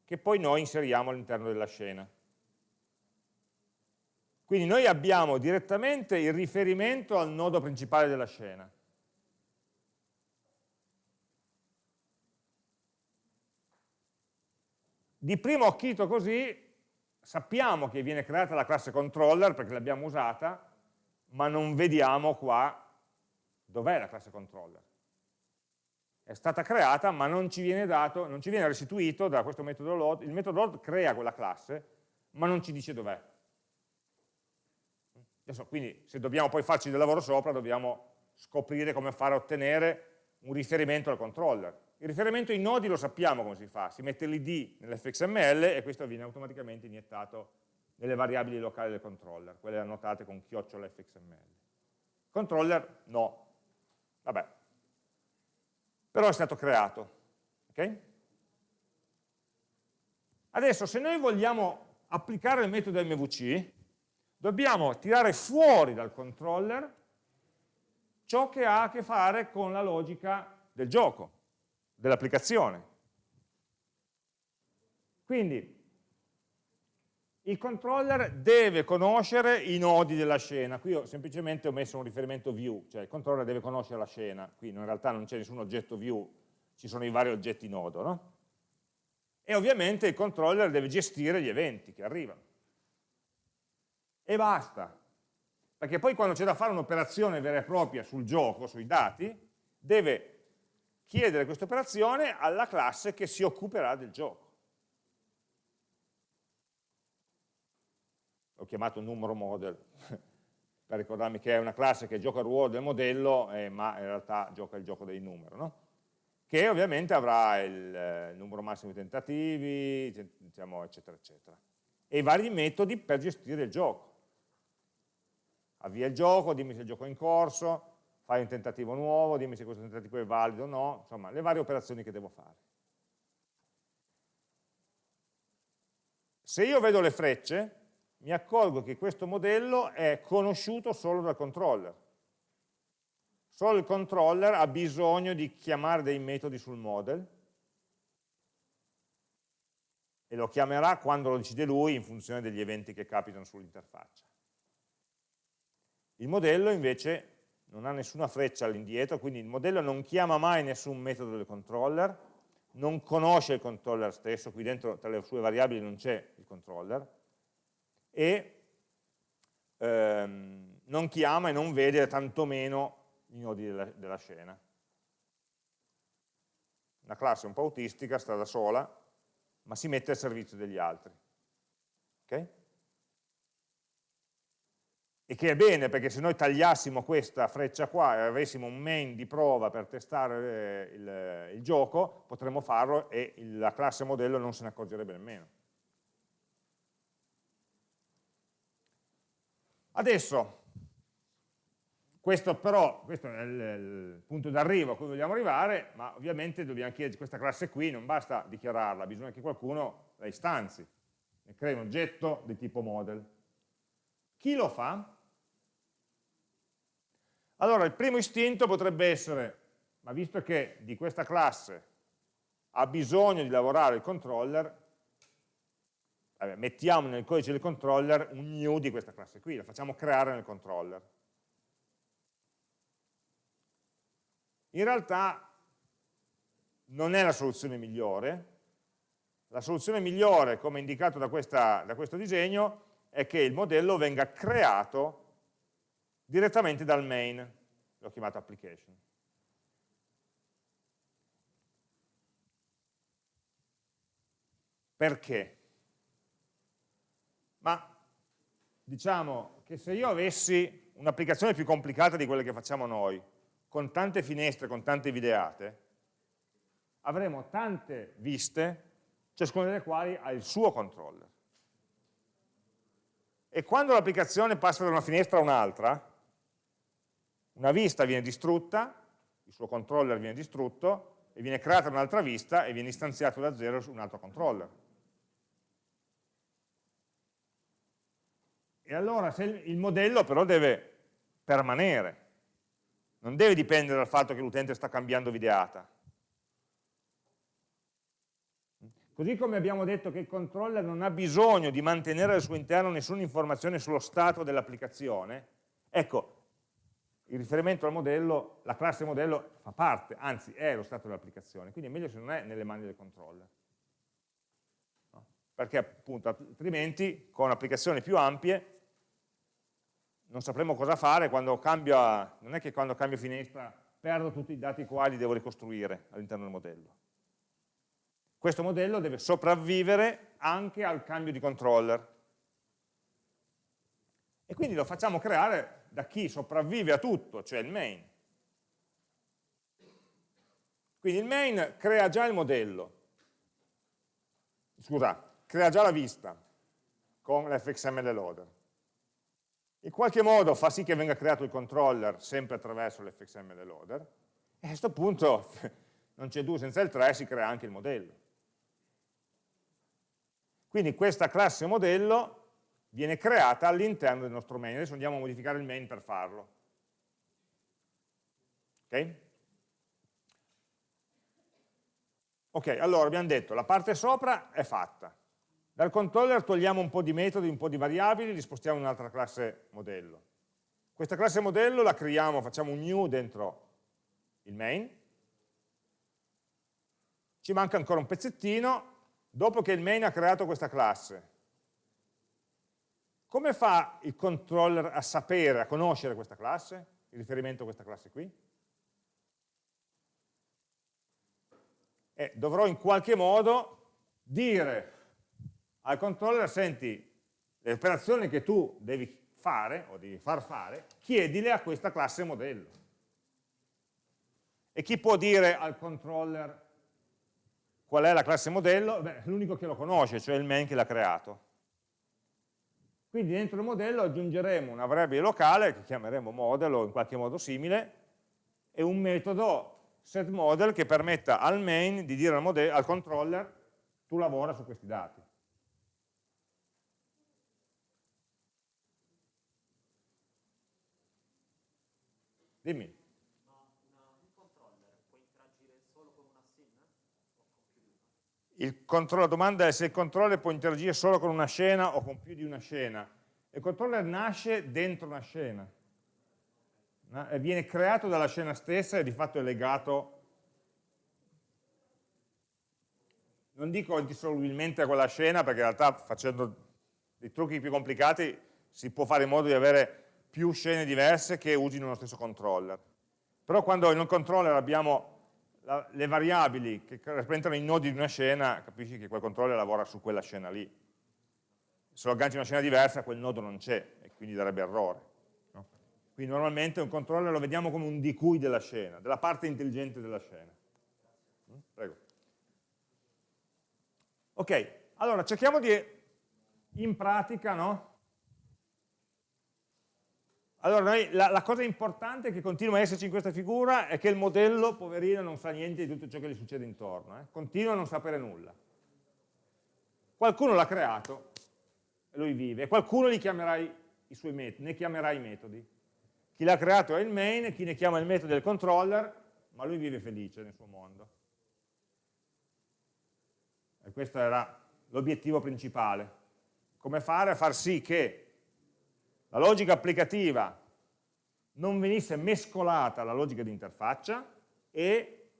S1: che poi noi inseriamo all'interno della scena. Quindi noi abbiamo direttamente il riferimento al nodo principale della scena. Di primo occhito così sappiamo che viene creata la classe controller perché l'abbiamo usata, ma non vediamo qua dov'è la classe controller. È stata creata, ma non ci viene dato, non ci viene restituito da questo metodo load, il metodo load crea quella classe, ma non ci dice dov'è. Adesso, quindi se dobbiamo poi farci del lavoro sopra, dobbiamo scoprire come fare a ottenere un riferimento al controller. Il riferimento ai nodi lo sappiamo come si fa, si mette l'id nell'fxml e questo viene automaticamente iniettato nelle variabili locali del controller, quelle annotate con chiocciola fxml. Controller no, vabbè, però è stato creato. Okay? Adesso se noi vogliamo applicare il metodo MVC, dobbiamo tirare fuori dal controller ciò che ha a che fare con la logica del gioco, dell'applicazione. Quindi il controller deve conoscere i nodi della scena, qui ho, semplicemente ho messo un riferimento view, cioè il controller deve conoscere la scena, qui in realtà non c'è nessun oggetto view, ci sono i vari oggetti nodo, no? E ovviamente il controller deve gestire gli eventi che arrivano. E basta, perché poi quando c'è da fare un'operazione vera e propria sul gioco, sui dati, deve chiedere questa operazione alla classe che si occuperà del gioco. Chiamato numero model per ricordarmi che è una classe che gioca il ruolo del modello, eh, ma in realtà gioca il gioco dei numeri, no? che ovviamente avrà il eh, numero massimo di tentativi, diciamo, eccetera, eccetera. E i vari metodi per gestire il gioco avvia il gioco, dimmi se il gioco è in corso, fai un tentativo nuovo, dimmi se questo tentativo è valido o no, insomma, le varie operazioni che devo fare. Se io vedo le frecce, mi accorgo che questo modello è conosciuto solo dal controller. Solo il controller ha bisogno di chiamare dei metodi sul model e lo chiamerà quando lo decide lui in funzione degli eventi che capitano sull'interfaccia. Il modello invece non ha nessuna freccia all'indietro, quindi il modello non chiama mai nessun metodo del controller, non conosce il controller stesso, qui dentro tra le sue variabili non c'è il controller, e ehm, non chiama e non vede tantomeno i nodi della, della scena. Una classe un po' autistica, sta da sola, ma si mette al servizio degli altri. Okay? e che è bene perché se noi tagliassimo questa freccia qua e avessimo un main di prova per testare eh, il, il gioco, potremmo farlo e la classe modello non se ne accorgerebbe nemmeno. Adesso, questo però, questo è il, il punto d'arrivo a cui vogliamo arrivare, ma ovviamente dobbiamo chiedere questa classe qui, non basta dichiararla, bisogna che qualcuno la istanzi, e crei un oggetto di tipo model. Chi lo fa? Allora il primo istinto potrebbe essere, ma visto che di questa classe ha bisogno di lavorare il controller, vabbè, mettiamo nel codice del controller un new di questa classe qui, la facciamo creare nel controller. In realtà non è la soluzione migliore, la soluzione migliore, come indicato da, questa, da questo disegno, è che il modello venga creato direttamente dal main, l'ho chiamato application. Perché? Ma diciamo che se io avessi un'applicazione più complicata di quelle che facciamo noi, con tante finestre, con tante videate, avremo tante viste, ciascuna delle quali ha il suo controller. E quando l'applicazione passa da una finestra a un'altra, una vista viene distrutta, il suo controller viene distrutto, e viene creata un'altra vista e viene istanziato da zero su un altro controller. E allora se il modello però deve permanere, non deve dipendere dal fatto che l'utente sta cambiando videata. Così come abbiamo detto che il controller non ha bisogno di mantenere al suo interno nessuna informazione sullo stato dell'applicazione, ecco, il riferimento al modello, la classe modello fa parte, anzi è lo stato dell'applicazione, quindi è meglio se non è nelle mani del controller. No? Perché appunto altrimenti con applicazioni più ampie non sapremo cosa fare quando cambio, non è che quando cambio finestra perdo tutti i dati quali devo ricostruire all'interno del modello. Questo modello deve sopravvivere anche al cambio di controller. E quindi lo facciamo creare da chi sopravvive a tutto, cioè il main. Quindi il main crea già il modello, scusa, crea già la vista con l'fxml loader. In qualche modo fa sì che venga creato il controller sempre attraverso l'fxml loader e a questo punto non c'è 2 senza il 3, si crea anche il modello. Quindi questa classe modello viene creata all'interno del nostro main. Adesso andiamo a modificare il main per farlo. Ok? Ok, allora abbiamo detto, la parte sopra è fatta. Dal controller togliamo un po' di metodi, un po' di variabili, li spostiamo in un'altra classe modello. Questa classe modello la creiamo, facciamo un new dentro il main. Ci manca ancora un pezzettino, dopo che il main ha creato questa classe. Come fa il controller a sapere, a conoscere questa classe, il riferimento a questa classe qui? E dovrò in qualche modo dire al controller, senti, le operazioni che tu devi fare, o devi far fare, chiedile a questa classe modello. E chi può dire al controller qual è la classe modello? L'unico che lo conosce, cioè il main che l'ha creato. Quindi dentro il modello aggiungeremo una variabile locale, che chiameremo model o in qualche modo simile, e un metodo setModel che permetta al main di dire al, al controller tu lavora su questi dati. Dimmi. Ma una, un controller può interagire solo con una scena o con più di una? la domanda è se il controller può interagire solo con una scena o con più di una scena. Il controller nasce dentro una scena. Viene creato dalla scena stessa e di fatto è legato non dico indissolubilmente a quella scena perché in realtà facendo dei trucchi più complicati si può fare in modo di avere più scene diverse che usino lo stesso controller. Però quando in un controller abbiamo la, le variabili che rappresentano i nodi di una scena, capisci che quel controller lavora su quella scena lì. Se lo agganci una scena diversa, quel nodo non c'è e quindi darebbe errore. No? Quindi normalmente un controller lo vediamo come un di cui della scena, della parte intelligente della scena. Mm? Prego. Ok, allora cerchiamo di, in pratica, no? Allora, noi, la, la, cosa importante che continua a esserci in questa figura è che il modello, poverino, non sa niente di tutto ciò che gli succede intorno, eh? continua a non sapere nulla. Qualcuno l'ha creato, lui vive, e qualcuno chiamerà ne chiamerà i metodi. Chi l'ha creato è il main, chi ne chiama il metodo è il controller, ma lui vive felice nel suo mondo. E questo era l'obiettivo principale. Come fare a far sì che la logica applicativa non venisse mescolata alla logica di interfaccia e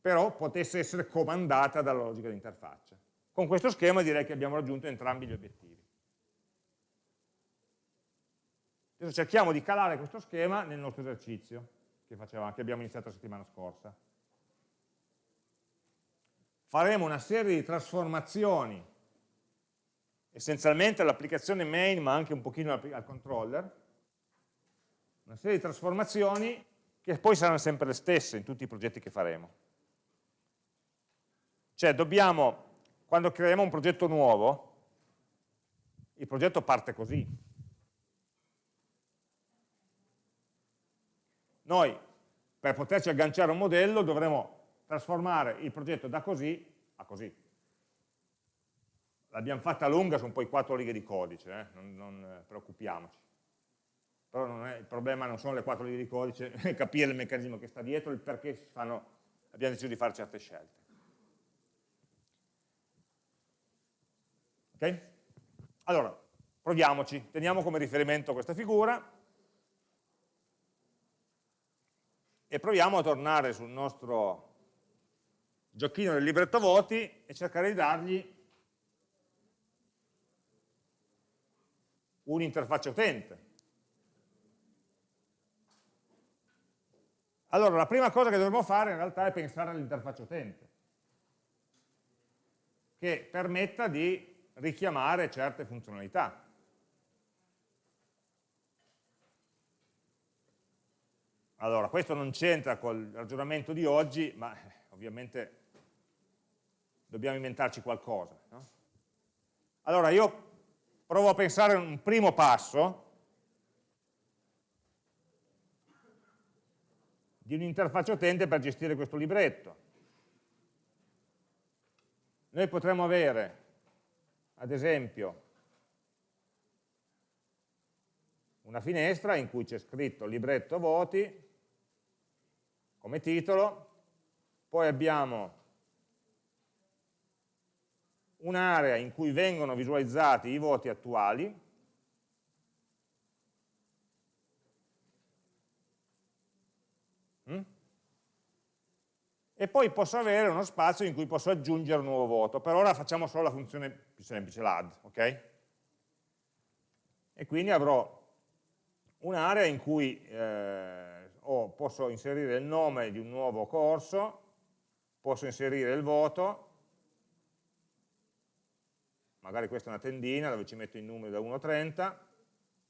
S1: però potesse essere comandata dalla logica di interfaccia. Con questo schema direi che abbiamo raggiunto entrambi gli obiettivi. Adesso cerchiamo di calare questo schema nel nostro esercizio che, facevamo, che abbiamo iniziato la settimana scorsa. Faremo una serie di trasformazioni essenzialmente all'applicazione main ma anche un pochino al controller, una serie di trasformazioni che poi saranno sempre le stesse in tutti i progetti che faremo. Cioè dobbiamo, quando creiamo un progetto nuovo, il progetto parte così. Noi per poterci agganciare a un modello dovremo trasformare il progetto da così a così l'abbiamo fatta lunga, sono poi quattro righe di codice, eh? non, non eh, preoccupiamoci. Però è, il problema non sono le quattro righe di codice, è capire il meccanismo che sta dietro, il perché fanno, abbiamo deciso di fare certe scelte. Ok? Allora, proviamoci, teniamo come riferimento questa figura e proviamo a tornare sul nostro giochino del libretto voti e cercare di dargli un'interfaccia utente. Allora, la prima cosa che dovremmo fare in realtà è pensare all'interfaccia utente, che permetta di richiamare certe funzionalità. Allora, questo non c'entra col ragionamento di oggi, ma eh, ovviamente dobbiamo inventarci qualcosa. No? Allora, io provo a pensare a un primo passo di un'interfaccia utente per gestire questo libretto. Noi potremmo avere, ad esempio, una finestra in cui c'è scritto libretto voti come titolo, poi abbiamo un'area in cui vengono visualizzati i voti attuali, mm? e poi posso avere uno spazio in cui posso aggiungere un nuovo voto. Per ora facciamo solo la funzione più semplice, l'add, ok? E quindi avrò un'area in cui eh, oh, posso inserire il nome di un nuovo corso, posso inserire il voto, magari questa è una tendina dove ci metto i numeri da 1 a 30,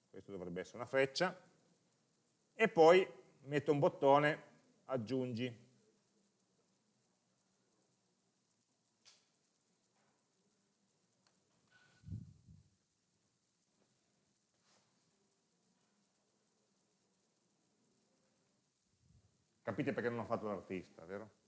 S1: questo dovrebbe essere una freccia, e poi metto un bottone aggiungi. Capite perché non ho fatto l'artista, vero?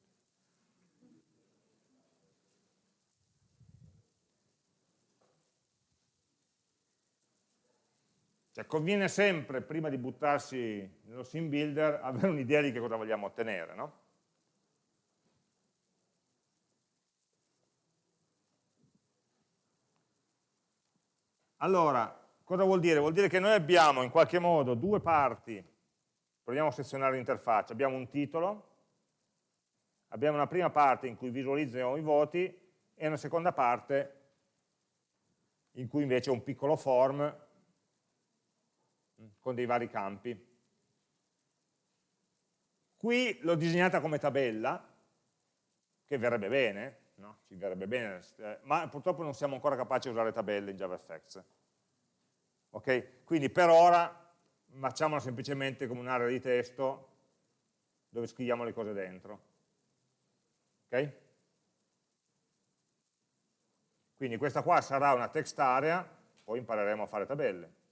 S1: Cioè, conviene sempre, prima di buttarsi nello sim builder, avere un'idea di che cosa vogliamo ottenere, no? Allora, cosa vuol dire? Vuol dire che noi abbiamo in qualche modo due parti, proviamo a sezionare l'interfaccia, abbiamo un titolo, abbiamo una prima parte in cui visualizziamo i voti e una seconda parte in cui invece un piccolo form con dei vari campi. Qui l'ho disegnata come tabella, che verrebbe bene, no? ci verrebbe bene, eh, ma purtroppo non siamo ancora capaci di usare tabelle in JavaFX. Ok? Quindi per ora facciamola semplicemente come un'area di testo dove scriviamo le cose dentro. Ok? Quindi questa qua sarà una text area, poi impareremo a fare tabelle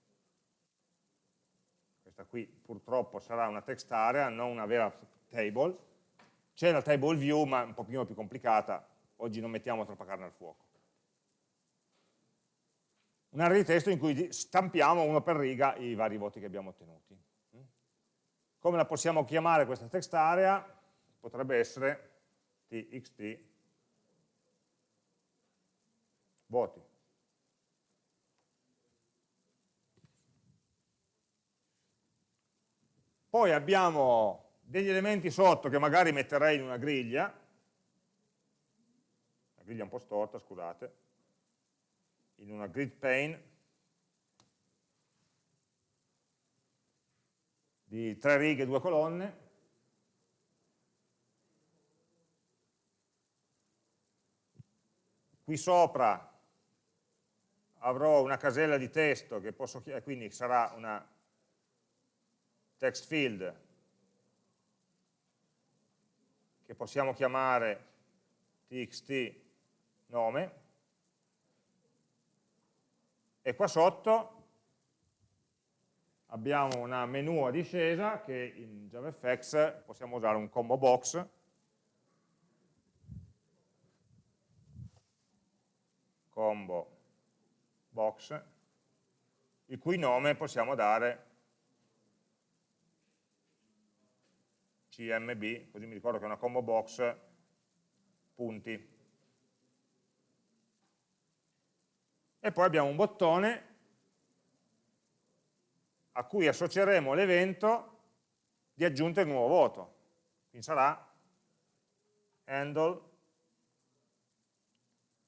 S1: questa qui purtroppo sarà una text area, non una vera table, c'è la table view ma un pochino più complicata, oggi non mettiamo troppa carne al fuoco. Un'area di testo in cui stampiamo uno per riga i vari voti che abbiamo ottenuti. Come la possiamo chiamare questa text area? Potrebbe essere txt voti. Poi abbiamo degli elementi sotto che magari metterei in una griglia, la griglia un po' storta, scusate, in una grid pane di tre righe e due colonne, qui sopra avrò una casella di testo che posso quindi sarà una text field che possiamo chiamare txt nome e qua sotto abbiamo una menu a discesa che in JavaFX possiamo usare un combo box. Combo box il cui nome possiamo dare CMB, così mi ricordo che è una combo box, punti. E poi abbiamo un bottone a cui associeremo l'evento di aggiunta di nuovo voto. Quindi sarà handle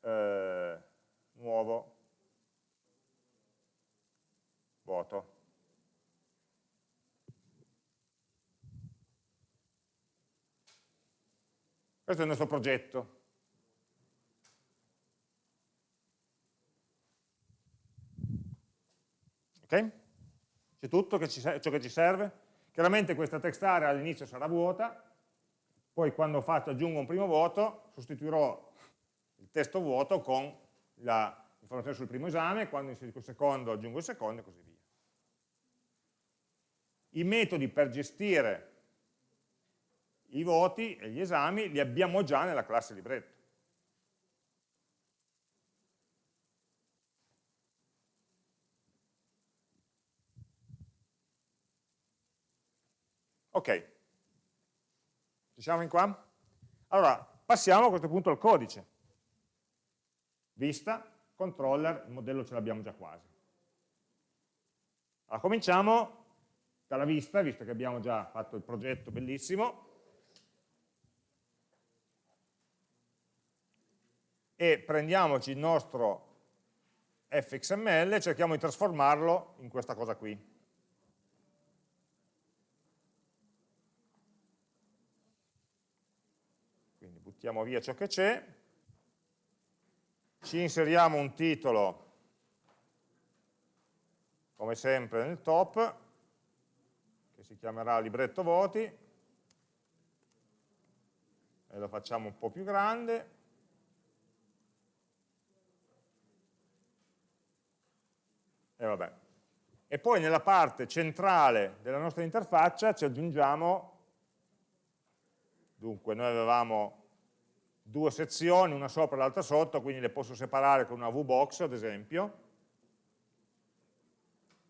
S1: eh, nuovo voto. Questo è il nostro progetto. Ok? C'è tutto che ci, ciò che ci serve? Chiaramente questa text area all'inizio sarà vuota, poi quando faccio, aggiungo un primo voto, sostituirò il testo vuoto con l'informazione sul primo esame, quando inserisco il secondo aggiungo il secondo e così via. I metodi per gestire i voti e gli esami li abbiamo già nella classe libretto. Ok, ci siamo in qua? Allora, passiamo a questo punto al codice. Vista, controller, il modello ce l'abbiamo già quasi. Allora, cominciamo dalla vista, visto che abbiamo già fatto il progetto bellissimo, e prendiamoci il nostro fxml e cerchiamo di trasformarlo in questa cosa qui. Quindi buttiamo via ciò che c'è, ci inseriamo un titolo come sempre nel top che si chiamerà libretto voti. E lo facciamo un po' più grande e e poi nella parte centrale della nostra interfaccia ci aggiungiamo dunque noi avevamo due sezioni, una sopra e l'altra sotto, quindi le posso separare con una VBox ad esempio,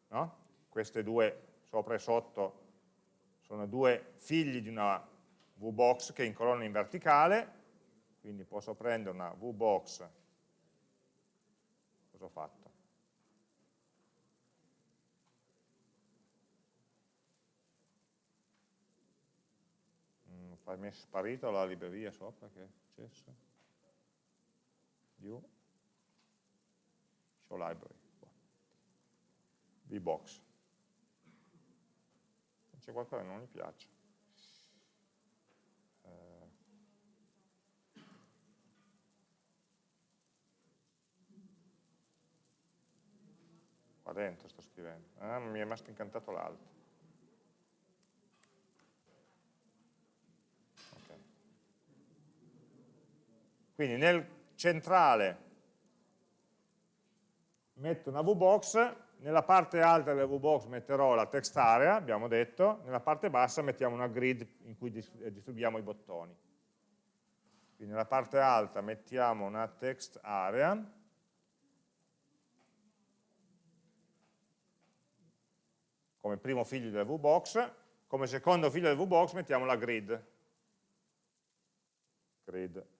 S1: no? queste due sopra e sotto sono due figli di una VBox che incolonna in verticale, quindi posso prendere una VBox, cosa ho fatto? mi è sparita la libreria sopra che è successo? View show library vbox. C'è qualcosa che non mi piace. Eh. qua dentro sto scrivendo. Ah, mi è rimasto incantato l'altro Quindi nel centrale metto una VBox, nella parte alta della VBox metterò la text area, abbiamo detto, nella parte bassa mettiamo una grid in cui distribuiamo i bottoni. Quindi nella parte alta mettiamo una text area, come primo figlio della VBox, come secondo figlio della VBox mettiamo la grid. Grid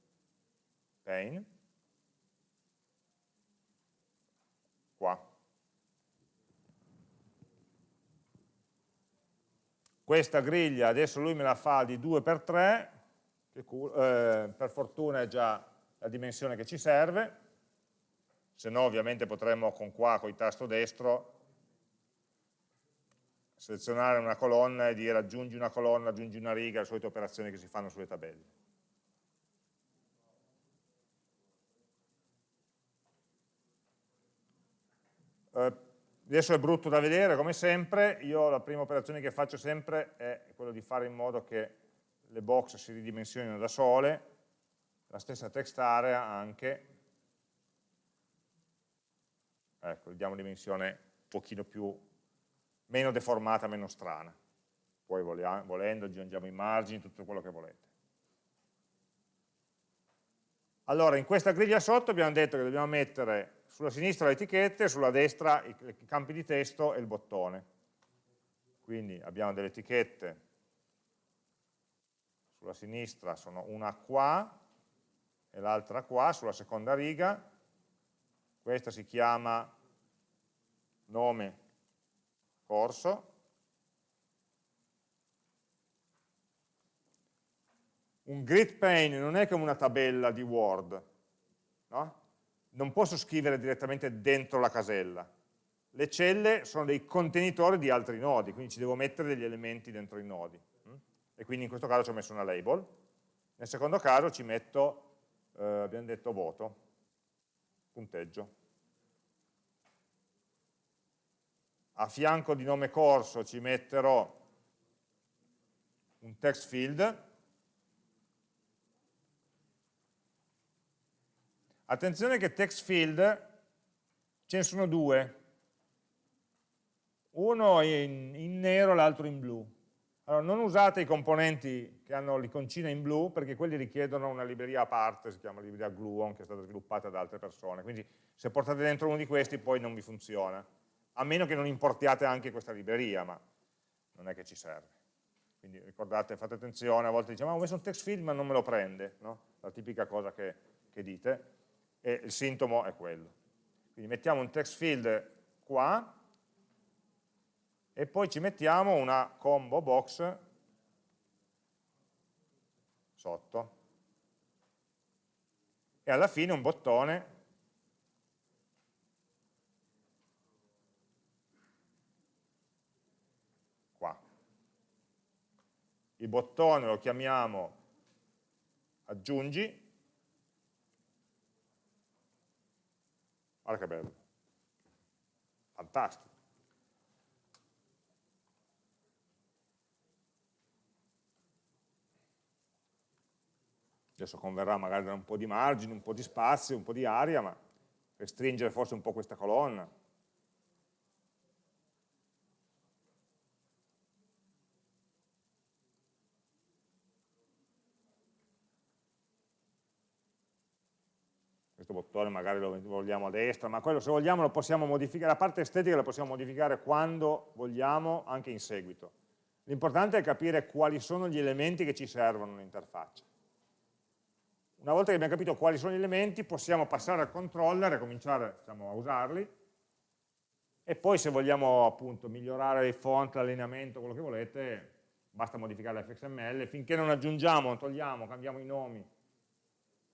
S1: pane, qua. Questa griglia adesso lui me la fa di 2x3, che eh, per fortuna è già la dimensione che ci serve, se no ovviamente potremmo con qua, con il tasto destro, selezionare una colonna e dire aggiungi una colonna, aggiungi una riga, le solite operazioni che si fanno sulle tabelle. Eh, adesso è brutto da vedere, come sempre, io la prima operazione che faccio sempre è quella di fare in modo che le box si ridimensionino da sole, la stessa text area anche, ecco, gli diamo dimensione un pochino più, meno deformata, meno strana. Poi volendo aggiungiamo i margini, tutto quello che volete. Allora, in questa griglia sotto abbiamo detto che dobbiamo mettere sulla sinistra le etichette, sulla destra i, campi di testo e il bottone. Quindi abbiamo delle etichette, sulla sinistra sono una qua e l'altra qua, sulla seconda riga, questa si chiama nome corso, un grid pane non è come una tabella di Word, no? Non posso scrivere direttamente dentro la casella. Le celle sono dei contenitori di altri nodi, quindi ci devo mettere degli elementi dentro i nodi. Mm? E quindi in questo caso ci ho messo una label. Nel secondo caso ci metto, eh, abbiamo detto voto, punteggio. A fianco di nome corso ci metterò un text field Attenzione che text field ce ne sono due, uno in, in nero e l'altro in blu. Allora, non usate i componenti che hanno l'iconcina in blu perché quelli richiedono una libreria a parte, si chiama libreria Gluon, che è stata sviluppata da altre persone. Quindi se portate dentro uno di questi poi non vi funziona, a meno che non importiate anche questa libreria, ma non è che ci serve. quindi ricordate, fate attenzione, a volte diciamo, ah, ho messo un text field ma non me lo prende, no? la tipica cosa che, che dite, e il sintomo è quello. Quindi mettiamo un text field qua, e poi ci mettiamo una combo box sotto e alla fine un bottone qua. Il bottone lo chiamiamo aggiungi, guarda che bello, fantastico. Adesso converrà magari dare un po' di margine, un po' di spazio, un po' di aria, ma restringere forse un po' questa colonna. Questo bottone magari lo vogliamo a destra, ma quello se vogliamo lo possiamo modificare, la parte estetica la possiamo modificare quando vogliamo, anche in seguito. L'importante è capire quali sono gli elementi che ci servono nell'interfaccia. Una volta che abbiamo capito quali sono gli elementi, possiamo passare al controller e cominciare diciamo, a usarli, e poi se vogliamo appunto migliorare il font, l'allineamento, quello che volete, basta modificare l'fxml, finché non aggiungiamo, togliamo, cambiamo i nomi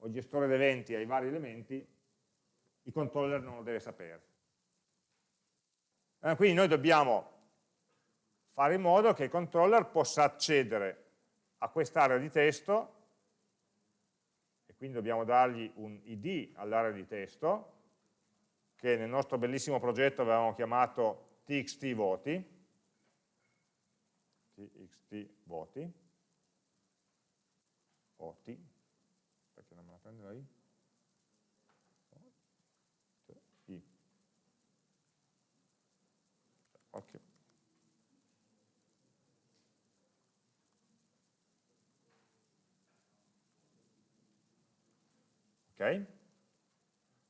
S1: o gestore di eventi ai vari elementi, il controller non lo deve sapere. Eh, quindi noi dobbiamo fare in modo che il controller possa accedere a quest'area di testo quindi dobbiamo dargli un id all'area di testo, che nel nostro bellissimo progetto avevamo chiamato txt voti, txt voti, voti, prendo lì? I. Qualche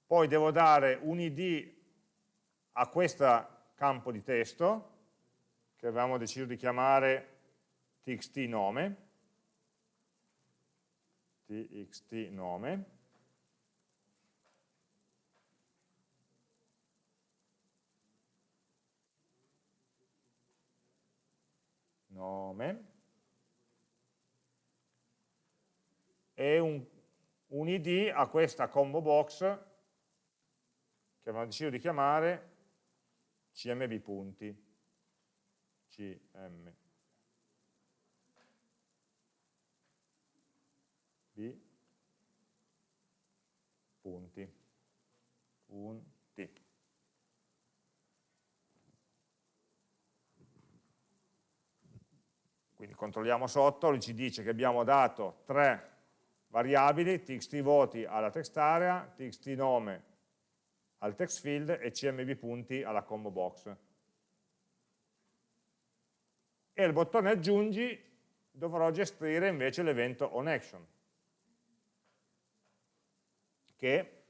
S1: Poi devo dare un id a questo campo di testo, che avevamo deciso di chiamare txt nome, txt nome, nome, e un un id a questa combo box che abbiamo deciso di chiamare cmb punti. Cmb punti. Punti. Quindi controlliamo sotto, lui ci dice che abbiamo dato tre variabili, txt voti alla text area, txt nome al text field e cmb punti alla combo box. E il bottone aggiungi dovrò gestire invece l'evento onAction, che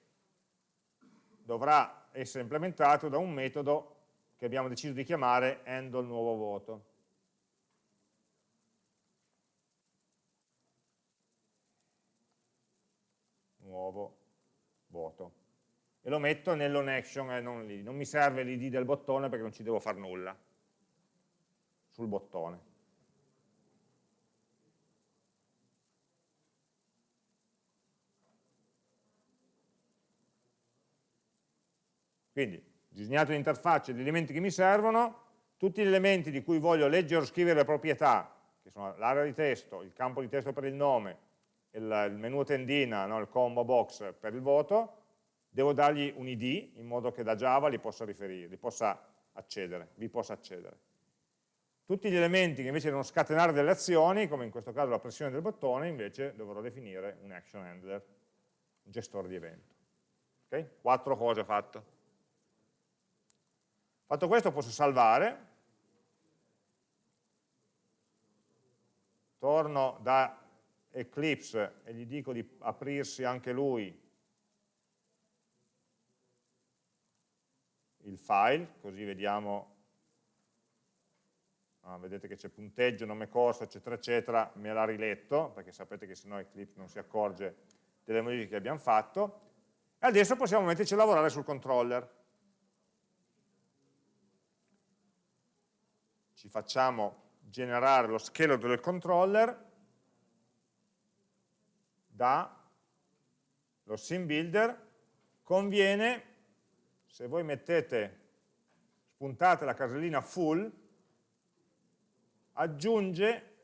S1: dovrà essere implementato da un metodo che abbiamo deciso di chiamare handle nuovo voto. nuovo voto e lo metto nell'on action e non lì, non mi serve l'id del bottone perché non ci devo fare nulla sul bottone. Quindi, disegnato l'interfaccia, gli elementi che mi servono, tutti gli elementi di cui voglio leggere o scrivere le proprietà, che sono l'area di testo, il campo di testo per il nome, il, il menu tendina, no, il combo box per il voto, devo dargli un id in modo che da Java li possa riferire, li possa accedere, vi possa accedere. Tutti gli elementi che invece devono scatenare delle azioni, come in questo caso la pressione del bottone, invece dovrò definire un action handler, un gestore di evento. Okay? Quattro cose fatte. Fatto questo posso salvare, torno da Eclipse e gli dico di aprirsi anche lui. Il file, così vediamo. Ah, vedete che c'è punteggio, nome corso, eccetera, eccetera, me l'ha riletto, perché sapete che sennò Eclipse non si accorge delle modifiche che abbiamo fatto, e adesso possiamo metterci a lavorare sul controller. Ci facciamo generare lo scheletro del controller da lo sim builder. Conviene se voi mettete spuntate la casellina full aggiunge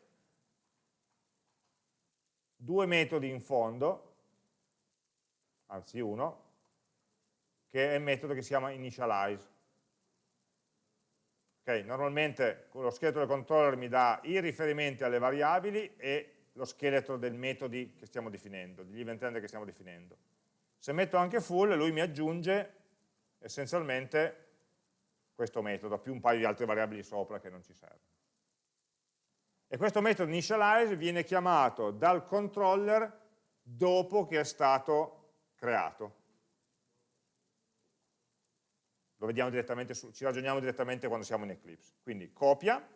S1: due metodi in fondo anzi uno che è il metodo che si chiama initialize Okay, normalmente lo scheletro del controller mi dà i riferimenti alle variabili e lo scheletro dei metodi che stiamo definendo, degli event handler che stiamo definendo. Se metto anche full, lui mi aggiunge essenzialmente questo metodo, più un paio di altre variabili sopra che non ci servono. E questo metodo initialize viene chiamato dal controller dopo che è stato creato lo vediamo direttamente, su, ci ragioniamo direttamente quando siamo in Eclipse. Quindi copia,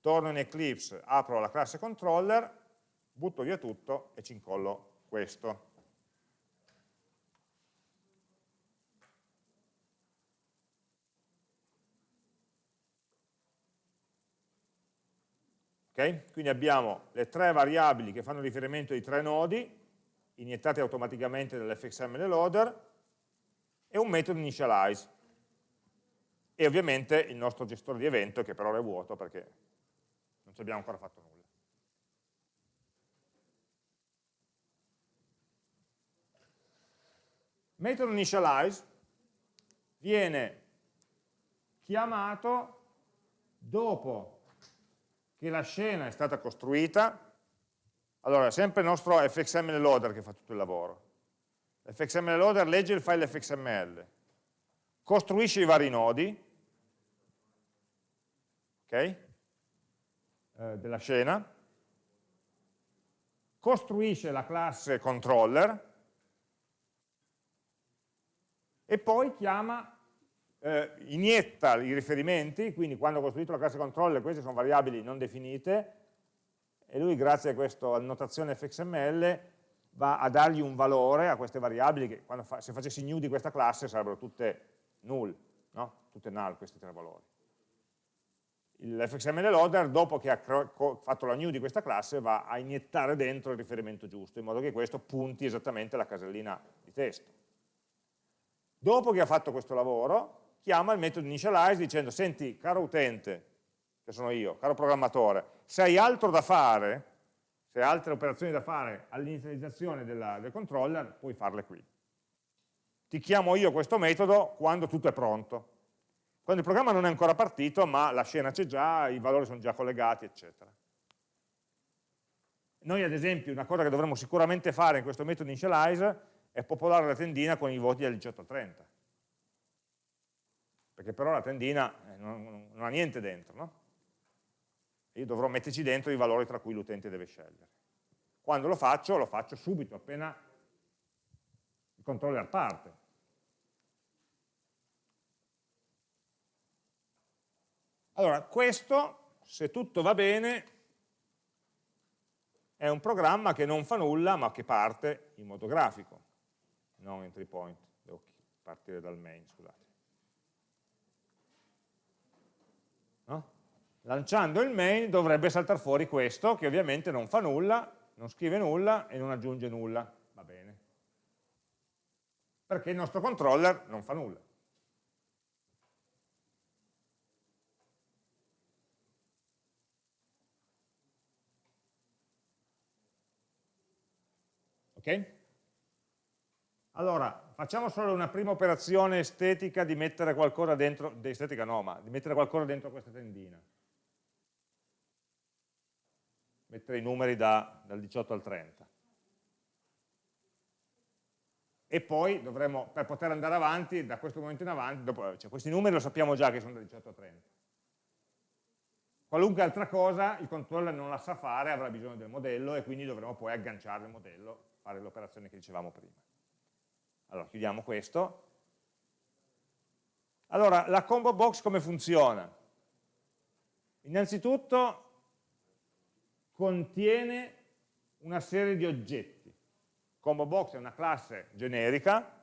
S1: torno in Eclipse, apro la classe controller, butto via tutto e ci incollo questo. Okay? Quindi abbiamo le tre variabili che fanno riferimento ai tre nodi, iniettate automaticamente dall'fxml loader, e un metodo initialize. E ovviamente il nostro gestore di evento che per ora è vuoto perché non ci abbiamo ancora fatto nulla. Metodo initialize viene chiamato dopo che la scena è stata costruita, allora è sempre il nostro fxml loader che fa tutto il lavoro, fxml loader legge il file fxml, costruisce i vari nodi okay, eh, della scena, costruisce la classe controller. E poi chiama, eh, inietta i riferimenti, quindi quando ho costruito la classe controller queste sono variabili non definite, e lui grazie a questa annotazione fxml va a dargli un valore a queste variabili che fa, se facessi new di questa classe sarebbero tutte null, no? tutte null questi tre valori. L'fxml loader dopo che ha fatto la new di questa classe va a iniettare dentro il riferimento giusto in modo che questo punti esattamente la casellina di testo. Dopo che ha fatto questo lavoro chiama il metodo initialize dicendo senti caro utente, che sono io, caro programmatore, se hai altro da fare se hai altre operazioni da fare all'inizializzazione del controller, puoi farle qui. Ti chiamo io questo metodo quando tutto è pronto. Quando il programma non è ancora partito, ma la scena c'è già, i valori sono già collegati, eccetera. Noi ad esempio una cosa che dovremmo sicuramente fare in questo metodo initialize è popolare la tendina con i voti dal 18 al 30. Perché però la tendina eh, non, non ha niente dentro, no? Io dovrò metterci dentro i valori tra cui l'utente deve scegliere. Quando lo faccio, lo faccio subito, appena il controller parte. Allora, questo, se tutto va bene, è un programma che non fa nulla, ma che parte in modo grafico, non entry point, devo partire dal main, scusate. No? Lanciando il main dovrebbe saltare fuori questo, che ovviamente non fa nulla, non scrive nulla e non aggiunge nulla. Va bene. Perché il nostro controller non fa nulla. Ok? Allora, facciamo solo una prima operazione estetica di mettere qualcosa dentro, estetica no, ma di mettere qualcosa dentro questa tendina mettere i numeri da, dal 18 al 30. E poi dovremo, per poter andare avanti, da questo momento in avanti, dopo, cioè questi numeri lo sappiamo già che sono da 18 a 30. Qualunque altra cosa il controller non la sa fare, avrà bisogno del modello e quindi dovremo poi agganciare il modello, fare l'operazione che dicevamo prima. Allora, chiudiamo questo. Allora, la combo box come funziona? Innanzitutto contiene una serie di oggetti. Combo box è una classe generica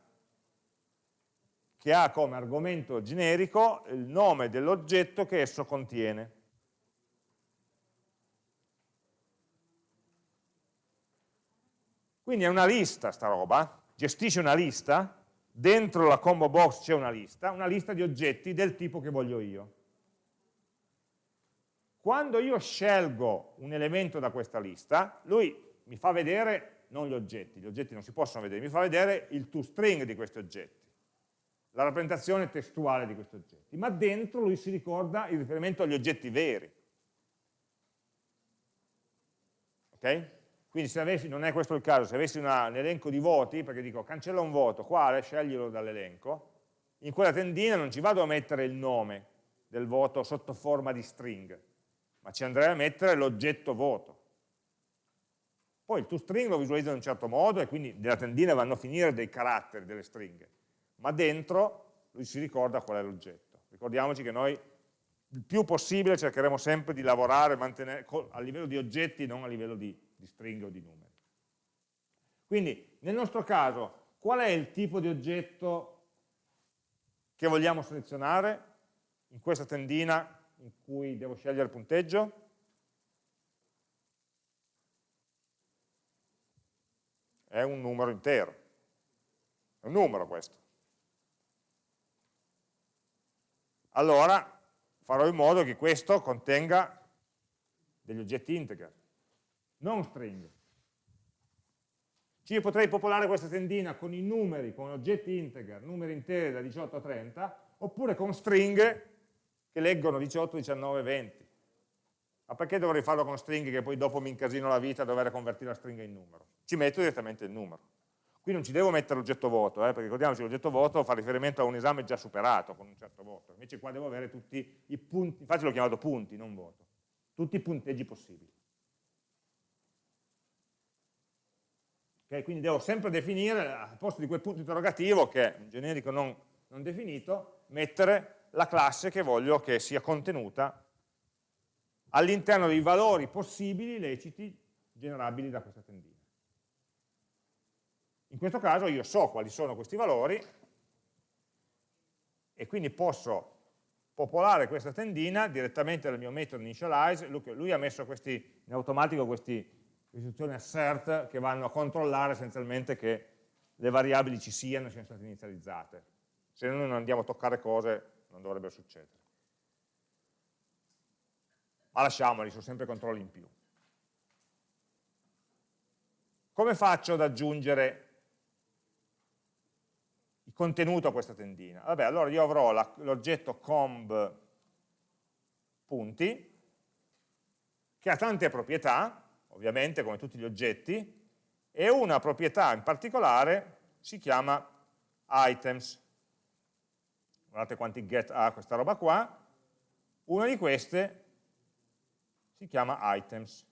S1: che ha come argomento generico il nome dell'oggetto che esso contiene. Quindi è una lista sta roba, gestisce una lista, dentro la combo box c'è una lista, una lista di oggetti del tipo che voglio io. Quando io scelgo un elemento da questa lista, lui mi fa vedere non gli oggetti, gli oggetti non si possono vedere, mi fa vedere il toString di questi oggetti, la rappresentazione testuale di questi oggetti, ma dentro lui si ricorda il riferimento agli oggetti veri. Ok? Quindi se avessi, non è questo il caso, se avessi una, un elenco di voti, perché dico cancella un voto, quale? Sceglilo dall'elenco, in quella tendina non ci vado a mettere il nome del voto sotto forma di string, ma ci andrei a mettere l'oggetto voto. Poi il toString lo visualizza in un certo modo e quindi nella tendina vanno a finire dei caratteri, delle stringhe, ma dentro lui si ricorda qual è l'oggetto. Ricordiamoci che noi il più possibile cercheremo sempre di lavorare a livello di oggetti, non a livello di di stringhe o di numeri. Quindi nel nostro caso qual è il tipo di oggetto che vogliamo selezionare in questa tendina in cui devo scegliere il punteggio? È un numero intero, è un numero questo. Allora farò in modo che questo contenga degli oggetti integer non string. Ci potrei popolare questa tendina con i numeri, con oggetti integer, numeri interi da 18 a 30, oppure con stringhe che leggono 18, 19, 20. Ma perché dovrei farlo con stringhe che poi dopo mi incasino la vita a dover convertire la stringa in numero? Ci metto direttamente il numero. Qui non ci devo mettere l'oggetto voto, eh, perché ricordiamoci l'oggetto voto fa riferimento a un esame già superato con un certo voto, invece qua devo avere tutti i punti, infatti l'ho chiamato punti, non voto, tutti i punteggi possibili. Okay? Quindi devo sempre definire, al posto di quel punto interrogativo, che è un generico non, non definito, mettere la classe che voglio che sia contenuta all'interno dei valori possibili, leciti, generabili da questa tendina. In questo caso io so quali sono questi valori e quindi posso popolare questa tendina direttamente dal mio metodo initialize, lui ha messo questi, in automatico questi istruzioni assert che vanno a controllare essenzialmente che le variabili ci siano e siano state inizializzate. Se noi non andiamo a toccare cose non dovrebbe succedere. Ma lasciamoli, sono sempre controlli in più. Come faccio ad aggiungere il contenuto a questa tendina? Vabbè, allora io avrò l'oggetto comb punti, che ha tante proprietà, ovviamente come tutti gli oggetti, e una proprietà in particolare si chiama items. Guardate quanti get ha questa roba qua. Una di queste si chiama items.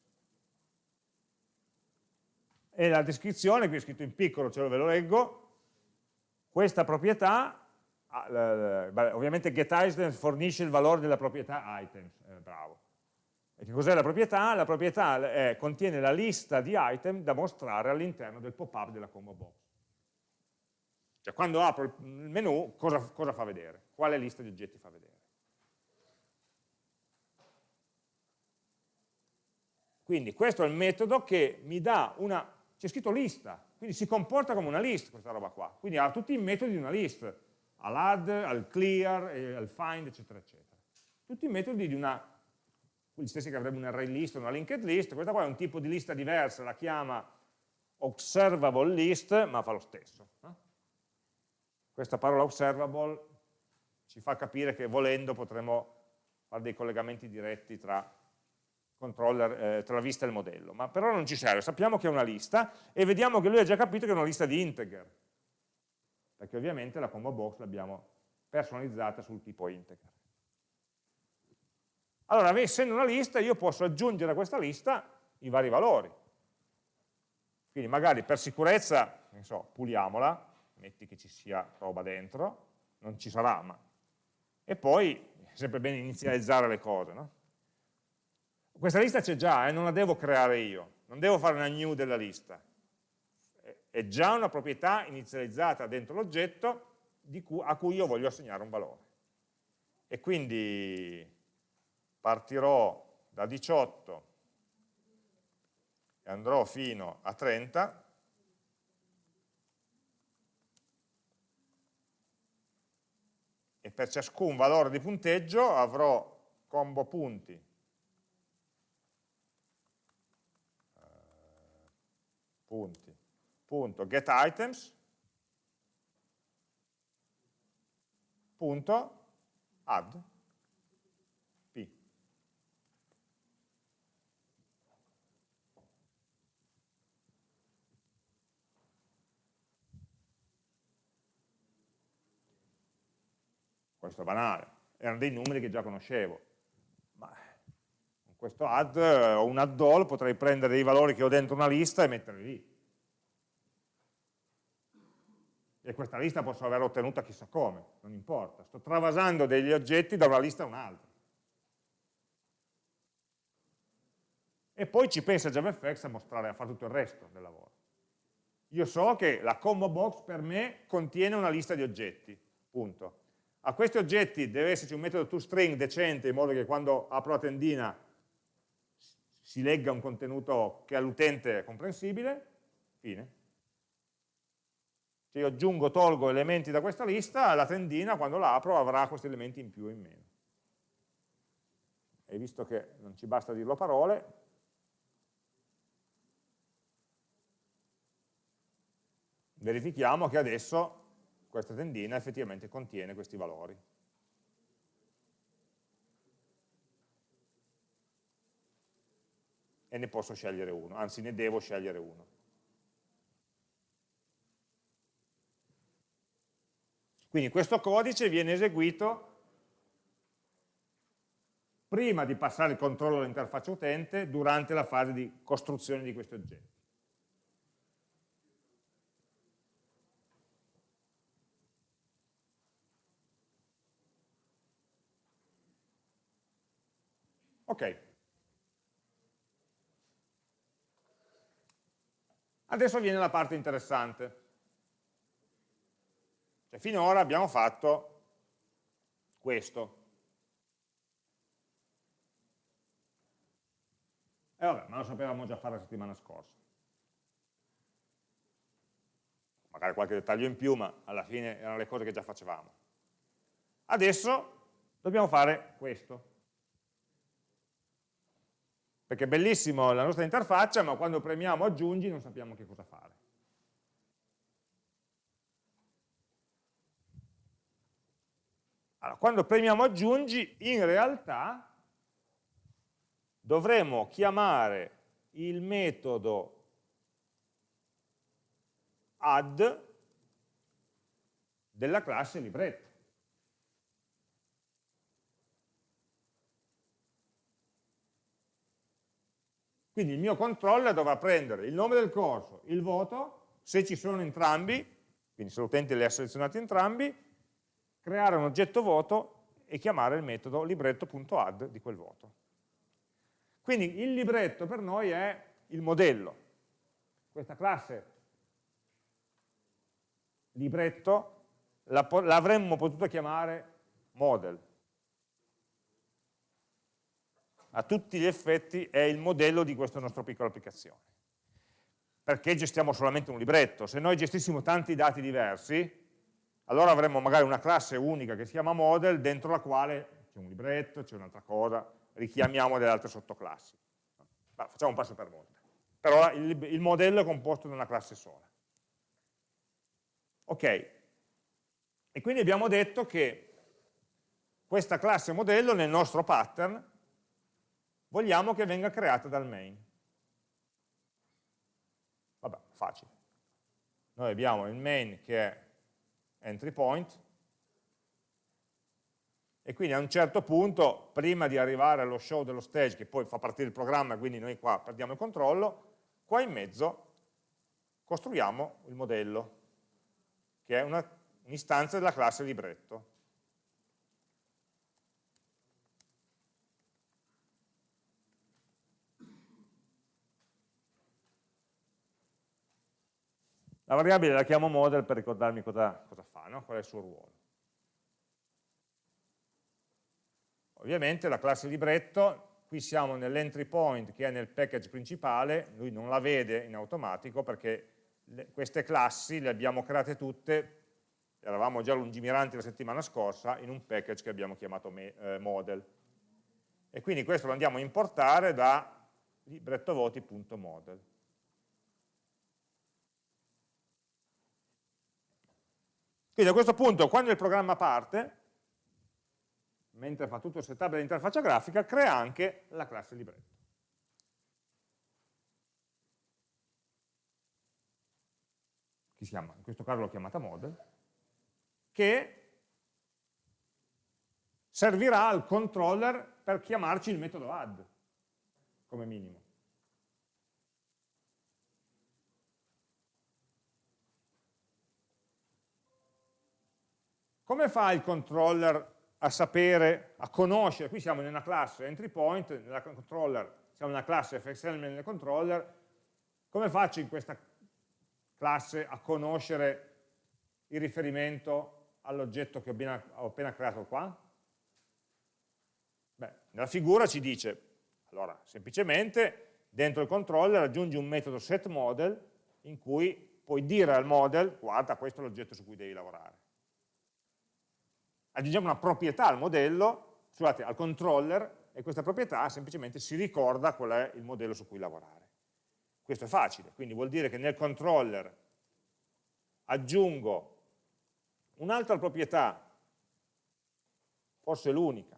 S1: E la descrizione, qui è scritto in piccolo, ce lo ve lo leggo, questa proprietà, ovviamente getItems fornisce il valore della proprietà items, eh, bravo. E che cos'è la proprietà? La proprietà è, contiene la lista di item da mostrare all'interno del pop-up della combo box. Cioè quando apro il menu cosa, cosa fa vedere? Quale lista di oggetti fa vedere? Quindi questo è il metodo che mi dà una, c'è scritto lista, quindi si comporta come una list questa roba qua, quindi ha tutti i metodi di una list, all'add, al clear, al find, eccetera, eccetera. Tutti i metodi di una gli stessi che avrebbe un array list una linked list, questa qua è un tipo di lista diversa, la chiama observable list, ma fa lo stesso. No? Questa parola observable ci fa capire che volendo potremo fare dei collegamenti diretti tra, eh, tra la vista e il modello, ma per ora non ci serve, sappiamo che è una lista e vediamo che lui ha già capito che è una lista di integer, perché ovviamente la combo box l'abbiamo personalizzata sul tipo integer. Allora, essendo una lista, io posso aggiungere a questa lista i vari valori. Quindi magari per sicurezza, so, puliamola, metti che ci sia roba dentro, non ci sarà, ma... E poi è sempre bene inizializzare le cose, no? Questa lista c'è già, eh, non la devo creare io, non devo fare una new della lista. È già una proprietà inizializzata dentro l'oggetto a cui io voglio assegnare un valore. E quindi partirò da 18 e andrò fino a 30 per ciascun valore di punteggio avrò combo punti. Eh, punti. Punto get items. Punto add questo è banale, erano dei numeri che già conoscevo, ma con questo add o un add all potrei prendere dei valori che ho dentro una lista e metterli lì. E questa lista posso averla ottenuta chissà come, non importa, sto travasando degli oggetti da una lista a un'altra. E poi ci pensa JavaFX a mostrare, a fare tutto il resto del lavoro. Io so che la combo box per me contiene una lista di oggetti, punto a questi oggetti deve esserci un metodo toString decente in modo che quando apro la tendina si legga un contenuto che all'utente è comprensibile, fine. Se io aggiungo, tolgo elementi da questa lista, la tendina quando la apro avrà questi elementi in più o in meno. E visto che non ci basta dirlo a parole, verifichiamo che adesso questa tendina effettivamente contiene questi valori. E ne posso scegliere uno, anzi ne devo scegliere uno. Quindi questo codice viene eseguito prima di passare il controllo all'interfaccia utente durante la fase di costruzione di questi oggetti. Ok. Adesso viene la parte interessante. Cioè, finora abbiamo fatto questo. E vabbè, ma lo sapevamo già fare la settimana scorsa. Magari qualche dettaglio in più, ma alla fine erano le cose che già facevamo. Adesso dobbiamo fare questo perché è bellissimo la nostra interfaccia, ma quando premiamo aggiungi non sappiamo che cosa fare. Allora, quando premiamo aggiungi, in realtà dovremo chiamare il metodo add della classe libretto. Quindi il mio controller dovrà prendere il nome del corso, il voto, se ci sono entrambi, quindi se l'utente li ha selezionati entrambi, creare un oggetto voto e chiamare il metodo libretto.add di quel voto. Quindi il libretto per noi è il modello. Questa classe libretto l'avremmo potuto chiamare model, a tutti gli effetti è il modello di questa nostra piccola applicazione. Perché gestiamo solamente un libretto. Se noi gestissimo tanti dati diversi, allora avremmo magari una classe unica che si chiama model, dentro la quale c'è un libretto, c'è un'altra cosa, richiamiamo delle altre sottoclassi. Ma facciamo un passo per volta. Però il, il modello è composto da una classe sola. Ok, e quindi abbiamo detto che questa classe modello nel nostro pattern vogliamo che venga creata dal main. Vabbè, facile. Noi abbiamo il main che è entry point, e quindi a un certo punto, prima di arrivare allo show dello stage, che poi fa partire il programma, quindi noi qua perdiamo il controllo, qua in mezzo costruiamo il modello, che è un'istanza della classe libretto. La variabile la chiamo model per ricordarmi cosa, cosa fa, no? qual è il suo ruolo. Ovviamente la classe libretto, qui siamo nell'entry point che è nel package principale, lui non la vede in automatico perché le, queste classi le abbiamo create tutte, eravamo già lungimiranti la settimana scorsa, in un package che abbiamo chiamato me, eh, model. E quindi questo lo andiamo a importare da librettovoti.model. Quindi a questo punto, quando il programma parte, mentre fa tutto il setup dell'interfaccia grafica, crea anche la classe libretto. Che si chiama, in questo caso l'ho chiamata model, che servirà al controller per chiamarci il metodo add, come minimo. Come fa il controller a sapere, a conoscere, qui siamo in una classe entry point, nella controller siamo in una classe fxelement nel controller, come faccio in questa classe a conoscere il riferimento all'oggetto che ho appena, ho appena creato qua? Beh, nella figura ci dice, allora, semplicemente dentro il controller aggiungi un metodo setModel in cui puoi dire al model, guarda, questo è l'oggetto su cui devi lavorare aggiungiamo una proprietà al modello, scusate, al controller, e questa proprietà semplicemente si ricorda qual è il modello su cui lavorare. Questo è facile, quindi vuol dire che nel controller aggiungo un'altra proprietà, forse l'unica,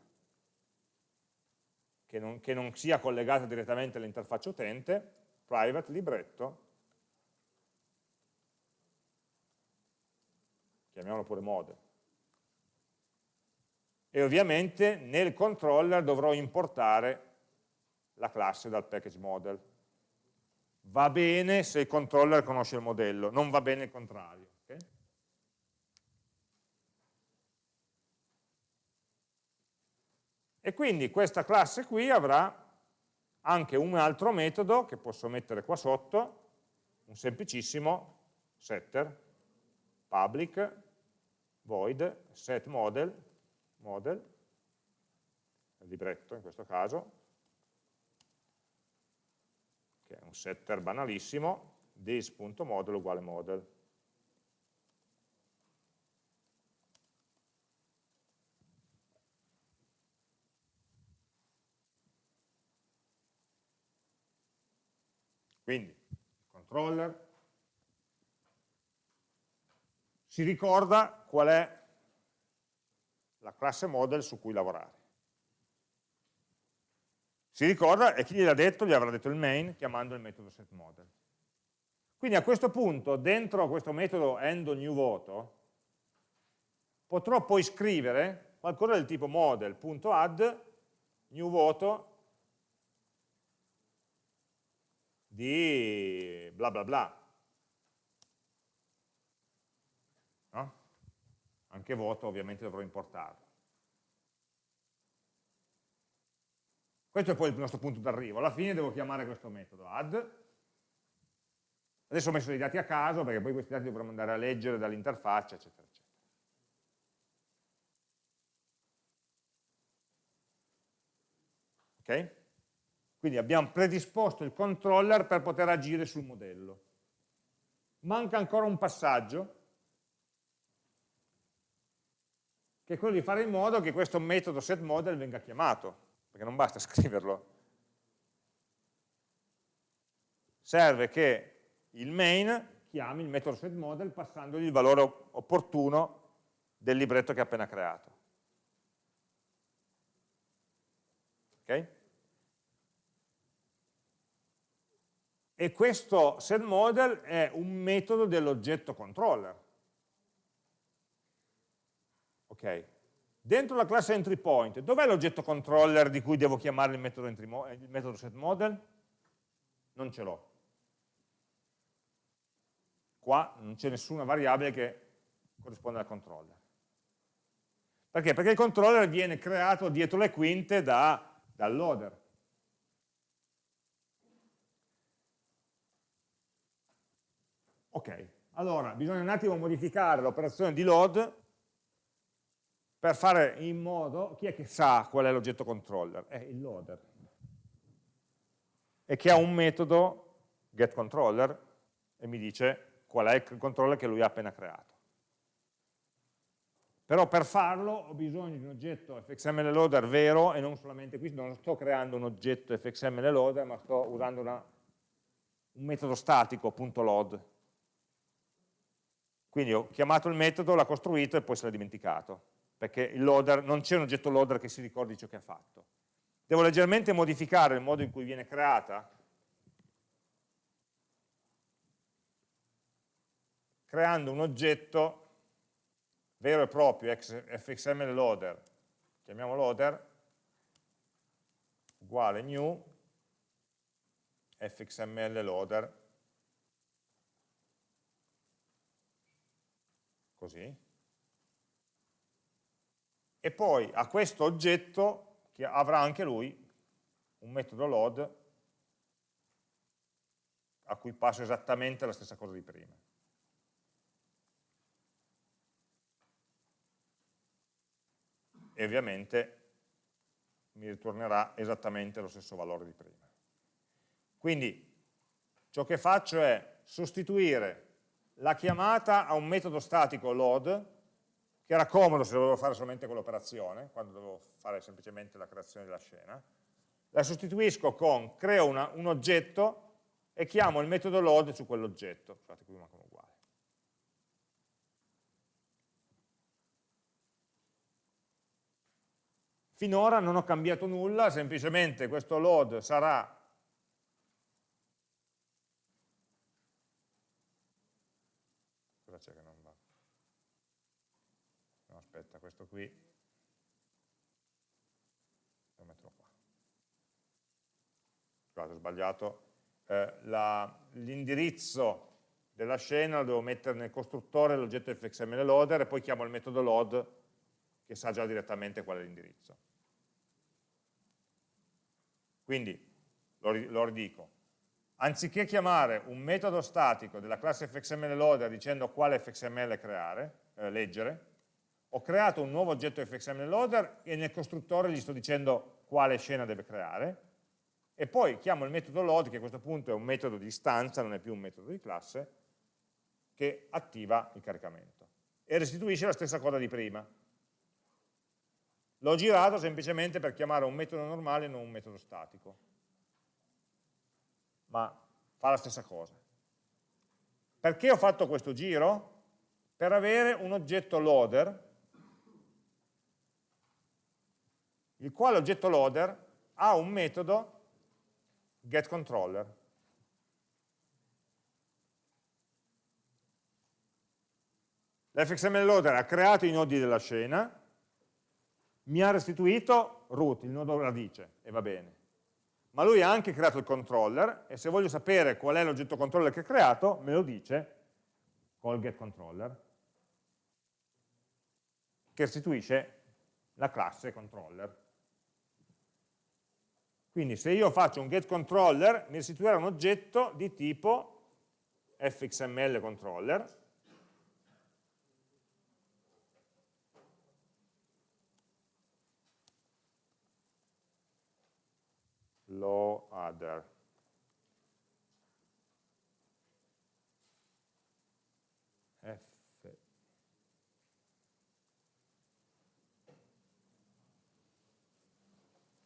S1: che che non sia collegata direttamente all'interfaccia utente, private libretto, chiamiamolo pure model e ovviamente nel controller dovrò importare la classe dal package model. Va bene se il controller conosce il modello, non va bene il contrario. Okay? E quindi questa classe qui avrà anche un altro metodo che posso mettere qua sotto, un semplicissimo setter, public, void, setModel, model, il libretto in questo caso, che è un setter banalissimo, this.model uguale model. Quindi, controller si ricorda qual è la classe model su cui lavorare. Si ricorda, e chi gliel'ha detto? Gli avrà detto il main chiamando il metodo setModel. Quindi a questo punto, dentro questo metodo endNewVoto, potrò poi scrivere qualcosa del tipo model.add newVoto di bla bla bla. Anche voto ovviamente dovrò importarlo. Questo è poi il nostro punto d'arrivo. Alla fine devo chiamare questo metodo add. Adesso ho messo dei dati a caso perché poi questi dati dovremo andare a leggere dall'interfaccia, eccetera, eccetera. Ok? Quindi abbiamo predisposto il controller per poter agire sul modello. Manca ancora un passaggio che è quello di fare in modo che questo metodo setModel venga chiamato, perché non basta scriverlo. Serve che il main chiami il metodo setModel passandogli il valore opportuno del libretto che ha appena creato. Ok? E questo setModel è un metodo dell'oggetto controller. Ok. Dentro la classe entry point, dov'è l'oggetto controller di cui devo chiamare il metodo, il metodo setModel? Non ce l'ho. Qua non c'è nessuna variabile che corrisponde al controller. Perché? Perché il controller viene creato dietro le quinte da, dal loader. Ok, Allora, bisogna un attimo modificare l'operazione di load per fare in modo, chi è che sa qual è l'oggetto controller? È il loader. E che ha un metodo getController e mi dice qual è il controller che lui ha appena creato. Però per farlo ho bisogno di un oggetto fxml loader vero e non solamente qui, non sto creando un oggetto fxml loader, ma sto usando una, un metodo statico, .load. Quindi ho chiamato il metodo, l'ha costruito e poi se l'ha dimenticato, perché il loader, non c'è un oggetto loader che si ricordi ciò che ha fatto. Devo leggermente modificare il modo in cui viene creata, creando un oggetto vero e proprio fxml loader, chiamiamo loader, uguale new fxml loader, così, e poi a questo oggetto, che avrà anche lui un metodo load, a cui passo esattamente la stessa cosa di prima. e ovviamente mi ritornerà esattamente lo stesso valore di prima. Quindi ciò che faccio è sostituire la chiamata a un metodo statico load, che era comodo se dovevo fare solamente quell'operazione, quando dovevo fare semplicemente la creazione della scena, la sostituisco con creo una, un oggetto e chiamo il metodo load su quell'oggetto. Scusate, qui mancano uguali. Finora non ho cambiato nulla, semplicemente questo load sarà cosa c'è che non va? No, aspetta, questo qui lo metto qua. Scusate, ho sbagliato. Eh, L'indirizzo della scena lo devo mettere nel costruttore dell'oggetto fxml loader e poi chiamo il metodo load che sa già direttamente qual è l'indirizzo. Quindi, lo, lo ridico, anziché chiamare un metodo statico della classe fxml loader dicendo quale fxml creare, eh, leggere, ho creato un nuovo oggetto fxml loader e nel costruttore gli sto dicendo quale scena deve creare, e poi chiamo il metodo load, che a questo punto è un metodo di istanza, non è più un metodo di classe, che attiva il caricamento. E restituisce la stessa cosa di prima. L'ho girato semplicemente per chiamare un metodo normale e non un metodo statico. Ma fa la stessa cosa. Perché ho fatto questo giro? Per avere un oggetto loader, il quale oggetto loader ha un metodo getController. L'fxml loader ha creato i nodi della scena, mi ha restituito root, il nodo radice, e va bene. Ma lui ha anche creato il controller, e se voglio sapere qual è l'oggetto controller che ha creato, me lo dice col getController, che restituisce la classe controller. Quindi se io faccio un getController, mi restituirà un oggetto di tipo fxml controller, law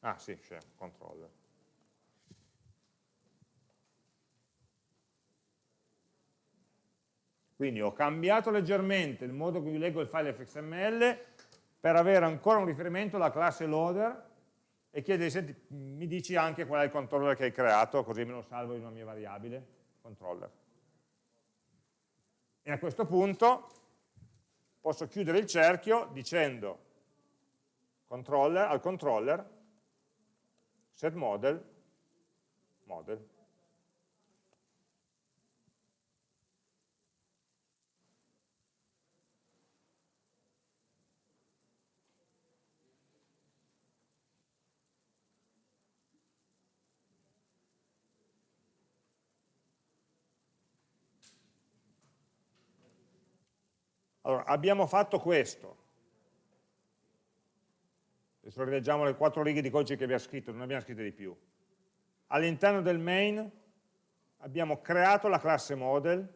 S1: Ah sì, c'è, controller. Quindi ho cambiato leggermente il modo in cui leggo il file fxml per avere ancora un riferimento alla classe loader e chiede, senti, mi dici anche qual è il controller che hai creato, così me lo salvo in una mia variabile, controller. E a questo punto posso chiudere il cerchio dicendo controller, al controller set model, model. Allora, abbiamo fatto questo. Adesso rileggiamo le quattro righe di codice che abbiamo scritto, non abbiamo scritto di più. All'interno del main abbiamo creato la classe model,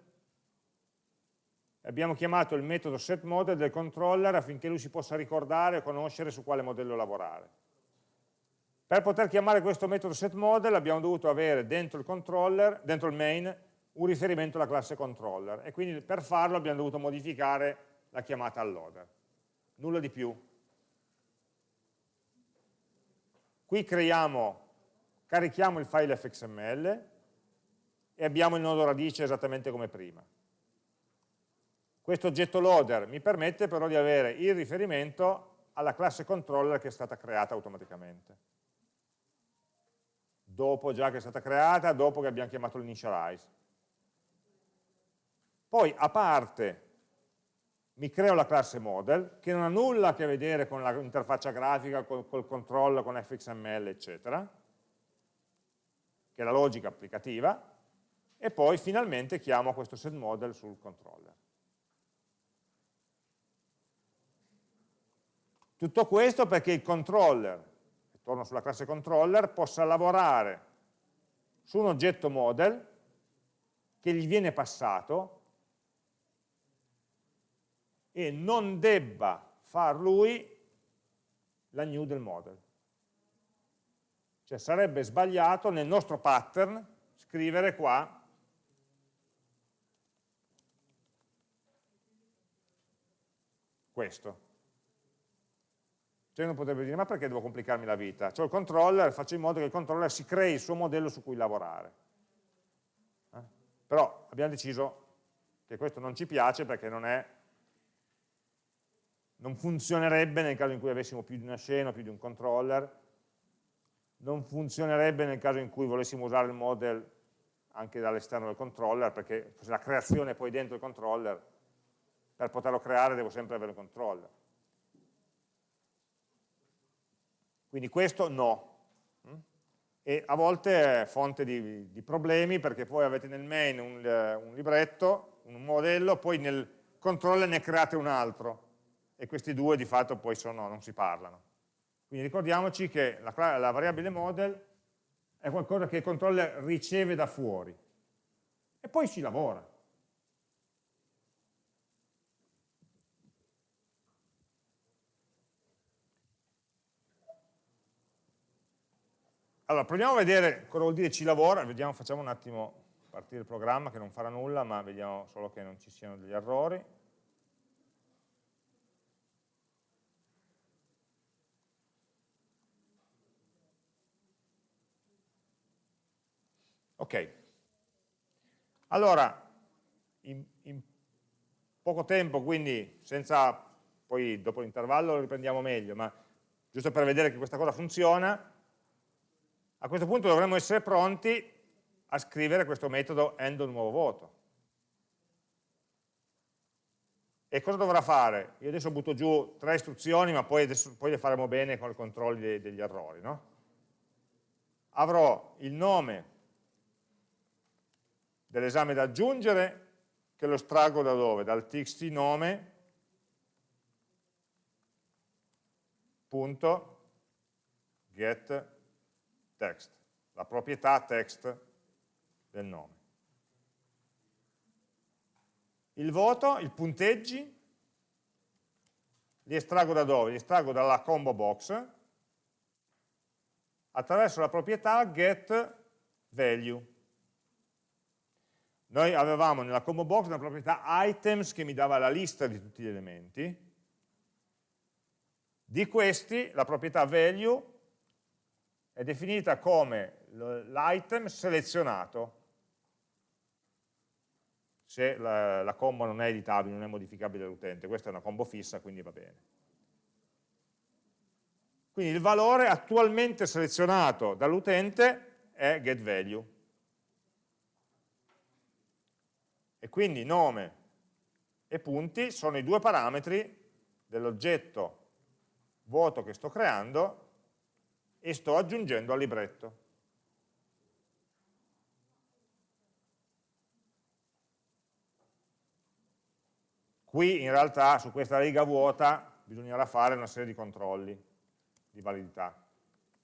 S1: abbiamo chiamato il metodo setModel del controller affinché lui si possa ricordare e conoscere su quale modello lavorare. Per poter chiamare questo metodo setModel abbiamo dovuto avere dentro il controller, dentro il main, un riferimento alla classe controller e quindi per farlo abbiamo dovuto modificare la chiamata al loader. Nulla di più. Qui creiamo, carichiamo il file fxml e abbiamo il nodo radice esattamente come prima. Questo oggetto loader mi permette però di avere il riferimento alla classe controller che è stata creata automaticamente. Dopo già che è stata creata, dopo che abbiamo chiamato l'initialize. Poi a parte mi creo la classe model, che non ha nulla a che vedere con l'interfaccia grafica, col, col controllo, con fxml, eccetera, che è la logica applicativa, e poi finalmente chiamo questo setModel sul controller. Tutto questo perché il controller, torno sulla classe controller, possa lavorare su un oggetto model che gli viene passato e non debba far lui la new del model. Cioè sarebbe sbagliato nel nostro pattern scrivere qua questo. Cioè uno potrebbe dire, ma perché devo complicarmi la vita? Cioè il controller, faccio in modo che il controller si crei il suo modello su cui lavorare. Eh? Però abbiamo deciso che questo non ci piace perché non è non funzionerebbe nel caso in cui avessimo più di una scena, più di un controller, non funzionerebbe nel caso in cui volessimo usare il model anche dall'esterno del controller, perché la creazione è poi dentro il controller, per poterlo creare devo sempre avere il controller. Quindi questo no. E a volte è fonte di, di problemi perché poi avete nel main un, un libretto, un modello, poi nel controller ne create un altro e questi due di fatto poi sono, non si parlano. Quindi ricordiamoci che la, la variabile model è qualcosa che il controller riceve da fuori e poi ci lavora. Allora, proviamo a vedere cosa vuol dire ci lavora, vediamo, facciamo un attimo partire il programma che non farà nulla, ma vediamo solo che non ci siano degli errori. Ok, allora in, in poco tempo, quindi senza, poi dopo l'intervallo lo riprendiamo meglio, ma giusto per vedere che questa cosa funziona, a questo punto dovremmo essere pronti a scrivere questo metodo end nuovo voto. E cosa dovrà fare? Io adesso butto giù tre istruzioni, ma poi, adesso, poi le faremo bene con i controlli degli errori. No? Avrò il nome dell'esame da aggiungere che lo estraggo da dove? Dal txt nome punto get text, la proprietà text del nome. Il voto, i punteggi, li estraggo da dove? Li estraggo dalla combo box attraverso la proprietà get value. Noi avevamo nella combo box una proprietà items che mi dava la lista di tutti gli elementi. Di questi la proprietà value è definita come l'item selezionato se la, la, combo non è editabile, non è modificabile dall'utente. Questa è una combo fissa, quindi va bene. Quindi il valore attualmente selezionato dall'utente è getValue. E quindi nome e punti sono i due parametri dell'oggetto vuoto che sto creando e sto aggiungendo al libretto. qui in realtà su questa riga vuota bisognerà fare una serie di controlli di validità.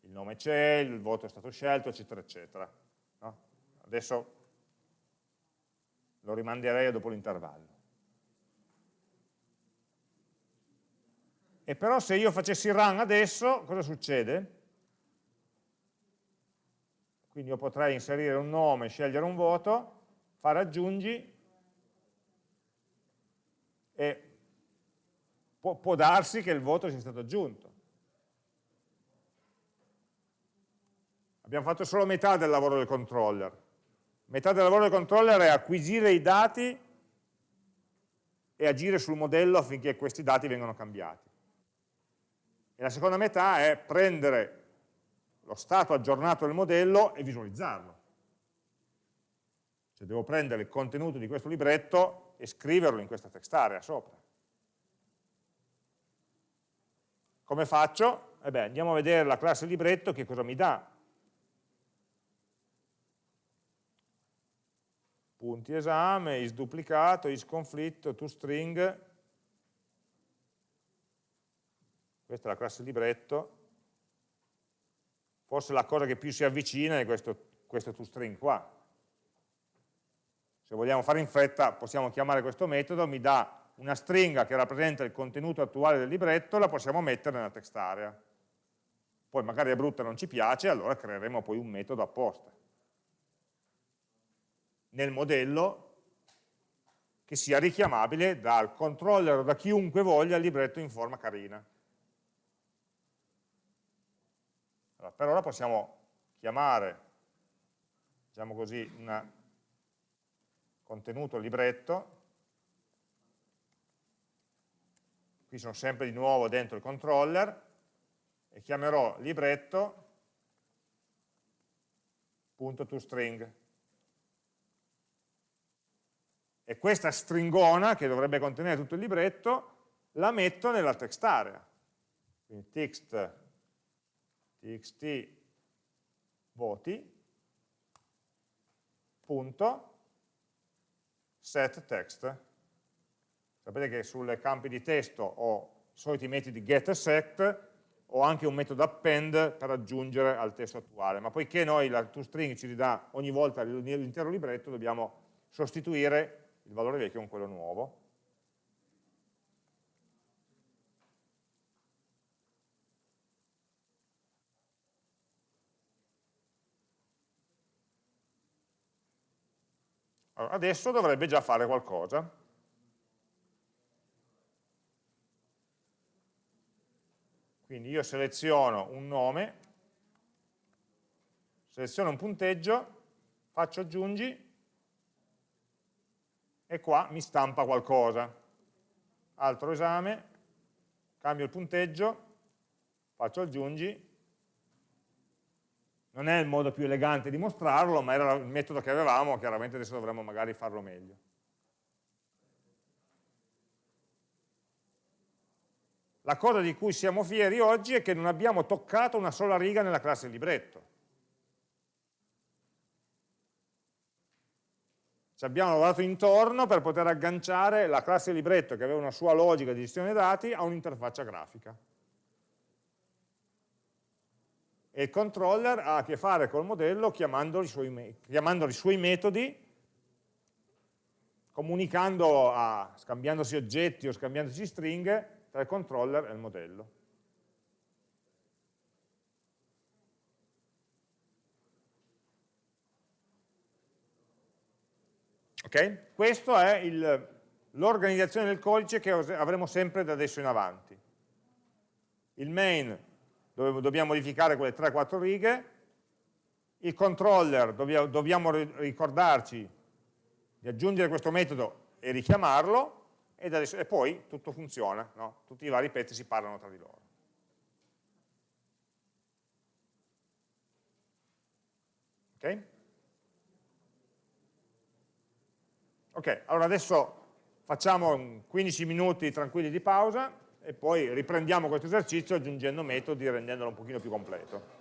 S1: Il nome c'è, il voto è stato scelto, eccetera, eccetera. No? Adesso lo rimanderei dopo l'intervallo. E però se io facessi run adesso, cosa succede? Quindi io potrei inserire un nome, scegliere un voto, fare aggiungi e può, può darsi che il voto sia stato aggiunto. Abbiamo fatto solo metà del lavoro del controller. Metà del lavoro del controller è acquisire i dati e agire sul modello affinché questi dati vengano cambiati. E la seconda metà è prendere lo stato aggiornato del modello e visualizzarlo. Cioè devo prendere il contenuto di questo libretto e scriverlo in questa text area sopra. Come faccio? Eh andiamo a vedere la classe libretto che cosa mi dà. Punti esame, is duplicato, is conflitto, toString. Questa è la classe libretto forse la cosa che più si avvicina è questo, questo toString qua. Se vogliamo fare in fretta possiamo chiamare questo metodo, mi dà una stringa che rappresenta il contenuto attuale del libretto, la possiamo mettere nella text area. Poi magari è brutta e non ci piace, allora creeremo poi un metodo apposta. Nel modello che sia richiamabile dal controller o da chiunque voglia il libretto in forma carina. Allora, per ora possiamo chiamare, diciamo così, un contenuto libretto, qui sono sempre di nuovo dentro il controller, e chiamerò libretto.toString. E questa stringona, che dovrebbe contenere tutto il libretto, la metto nella text area. Quindi text txt voti punto set text sapete che sulle campi di testo ho soliti metodi get e set ho anche un metodo append per aggiungere al testo attuale ma poiché noi la toString ci ridà ogni volta l'intero libretto dobbiamo sostituire il valore vecchio con quello nuovo Allora, adesso dovrebbe già fare qualcosa. Quindi io seleziono un nome, seleziono un punteggio, faccio aggiungi e qua mi stampa qualcosa. Altro esame, cambio il punteggio, faccio aggiungi non è il modo più elegante di mostrarlo, ma era il metodo che avevamo, chiaramente adesso dovremmo magari farlo meglio. La cosa di cui siamo fieri oggi è che non abbiamo toccato una sola riga nella classe libretto. Ci abbiamo lavorato intorno per poter agganciare la classe libretto, che aveva una sua logica di gestione dati, a un'interfaccia grafica e il controller ha a che fare col modello chiamando i suoi, chiamando suoi metodi, comunicando, a, scambiandosi oggetti o scambiandosi stringhe tra il controller e il modello. Ok? Questa è l'organizzazione del codice che avremo sempre da adesso in avanti. Il main dove dobbiamo modificare quelle 3-4 righe, il controller dobbiamo ricordarci di aggiungere questo metodo e richiamarlo e, adesso, e poi tutto funziona, no? tutti i vari pezzi si parlano tra di loro. Ok? Ok, allora adesso facciamo 15 minuti tranquilli di pausa e poi riprendiamo questo esercizio aggiungendo metodi e rendendolo un pochino più completo.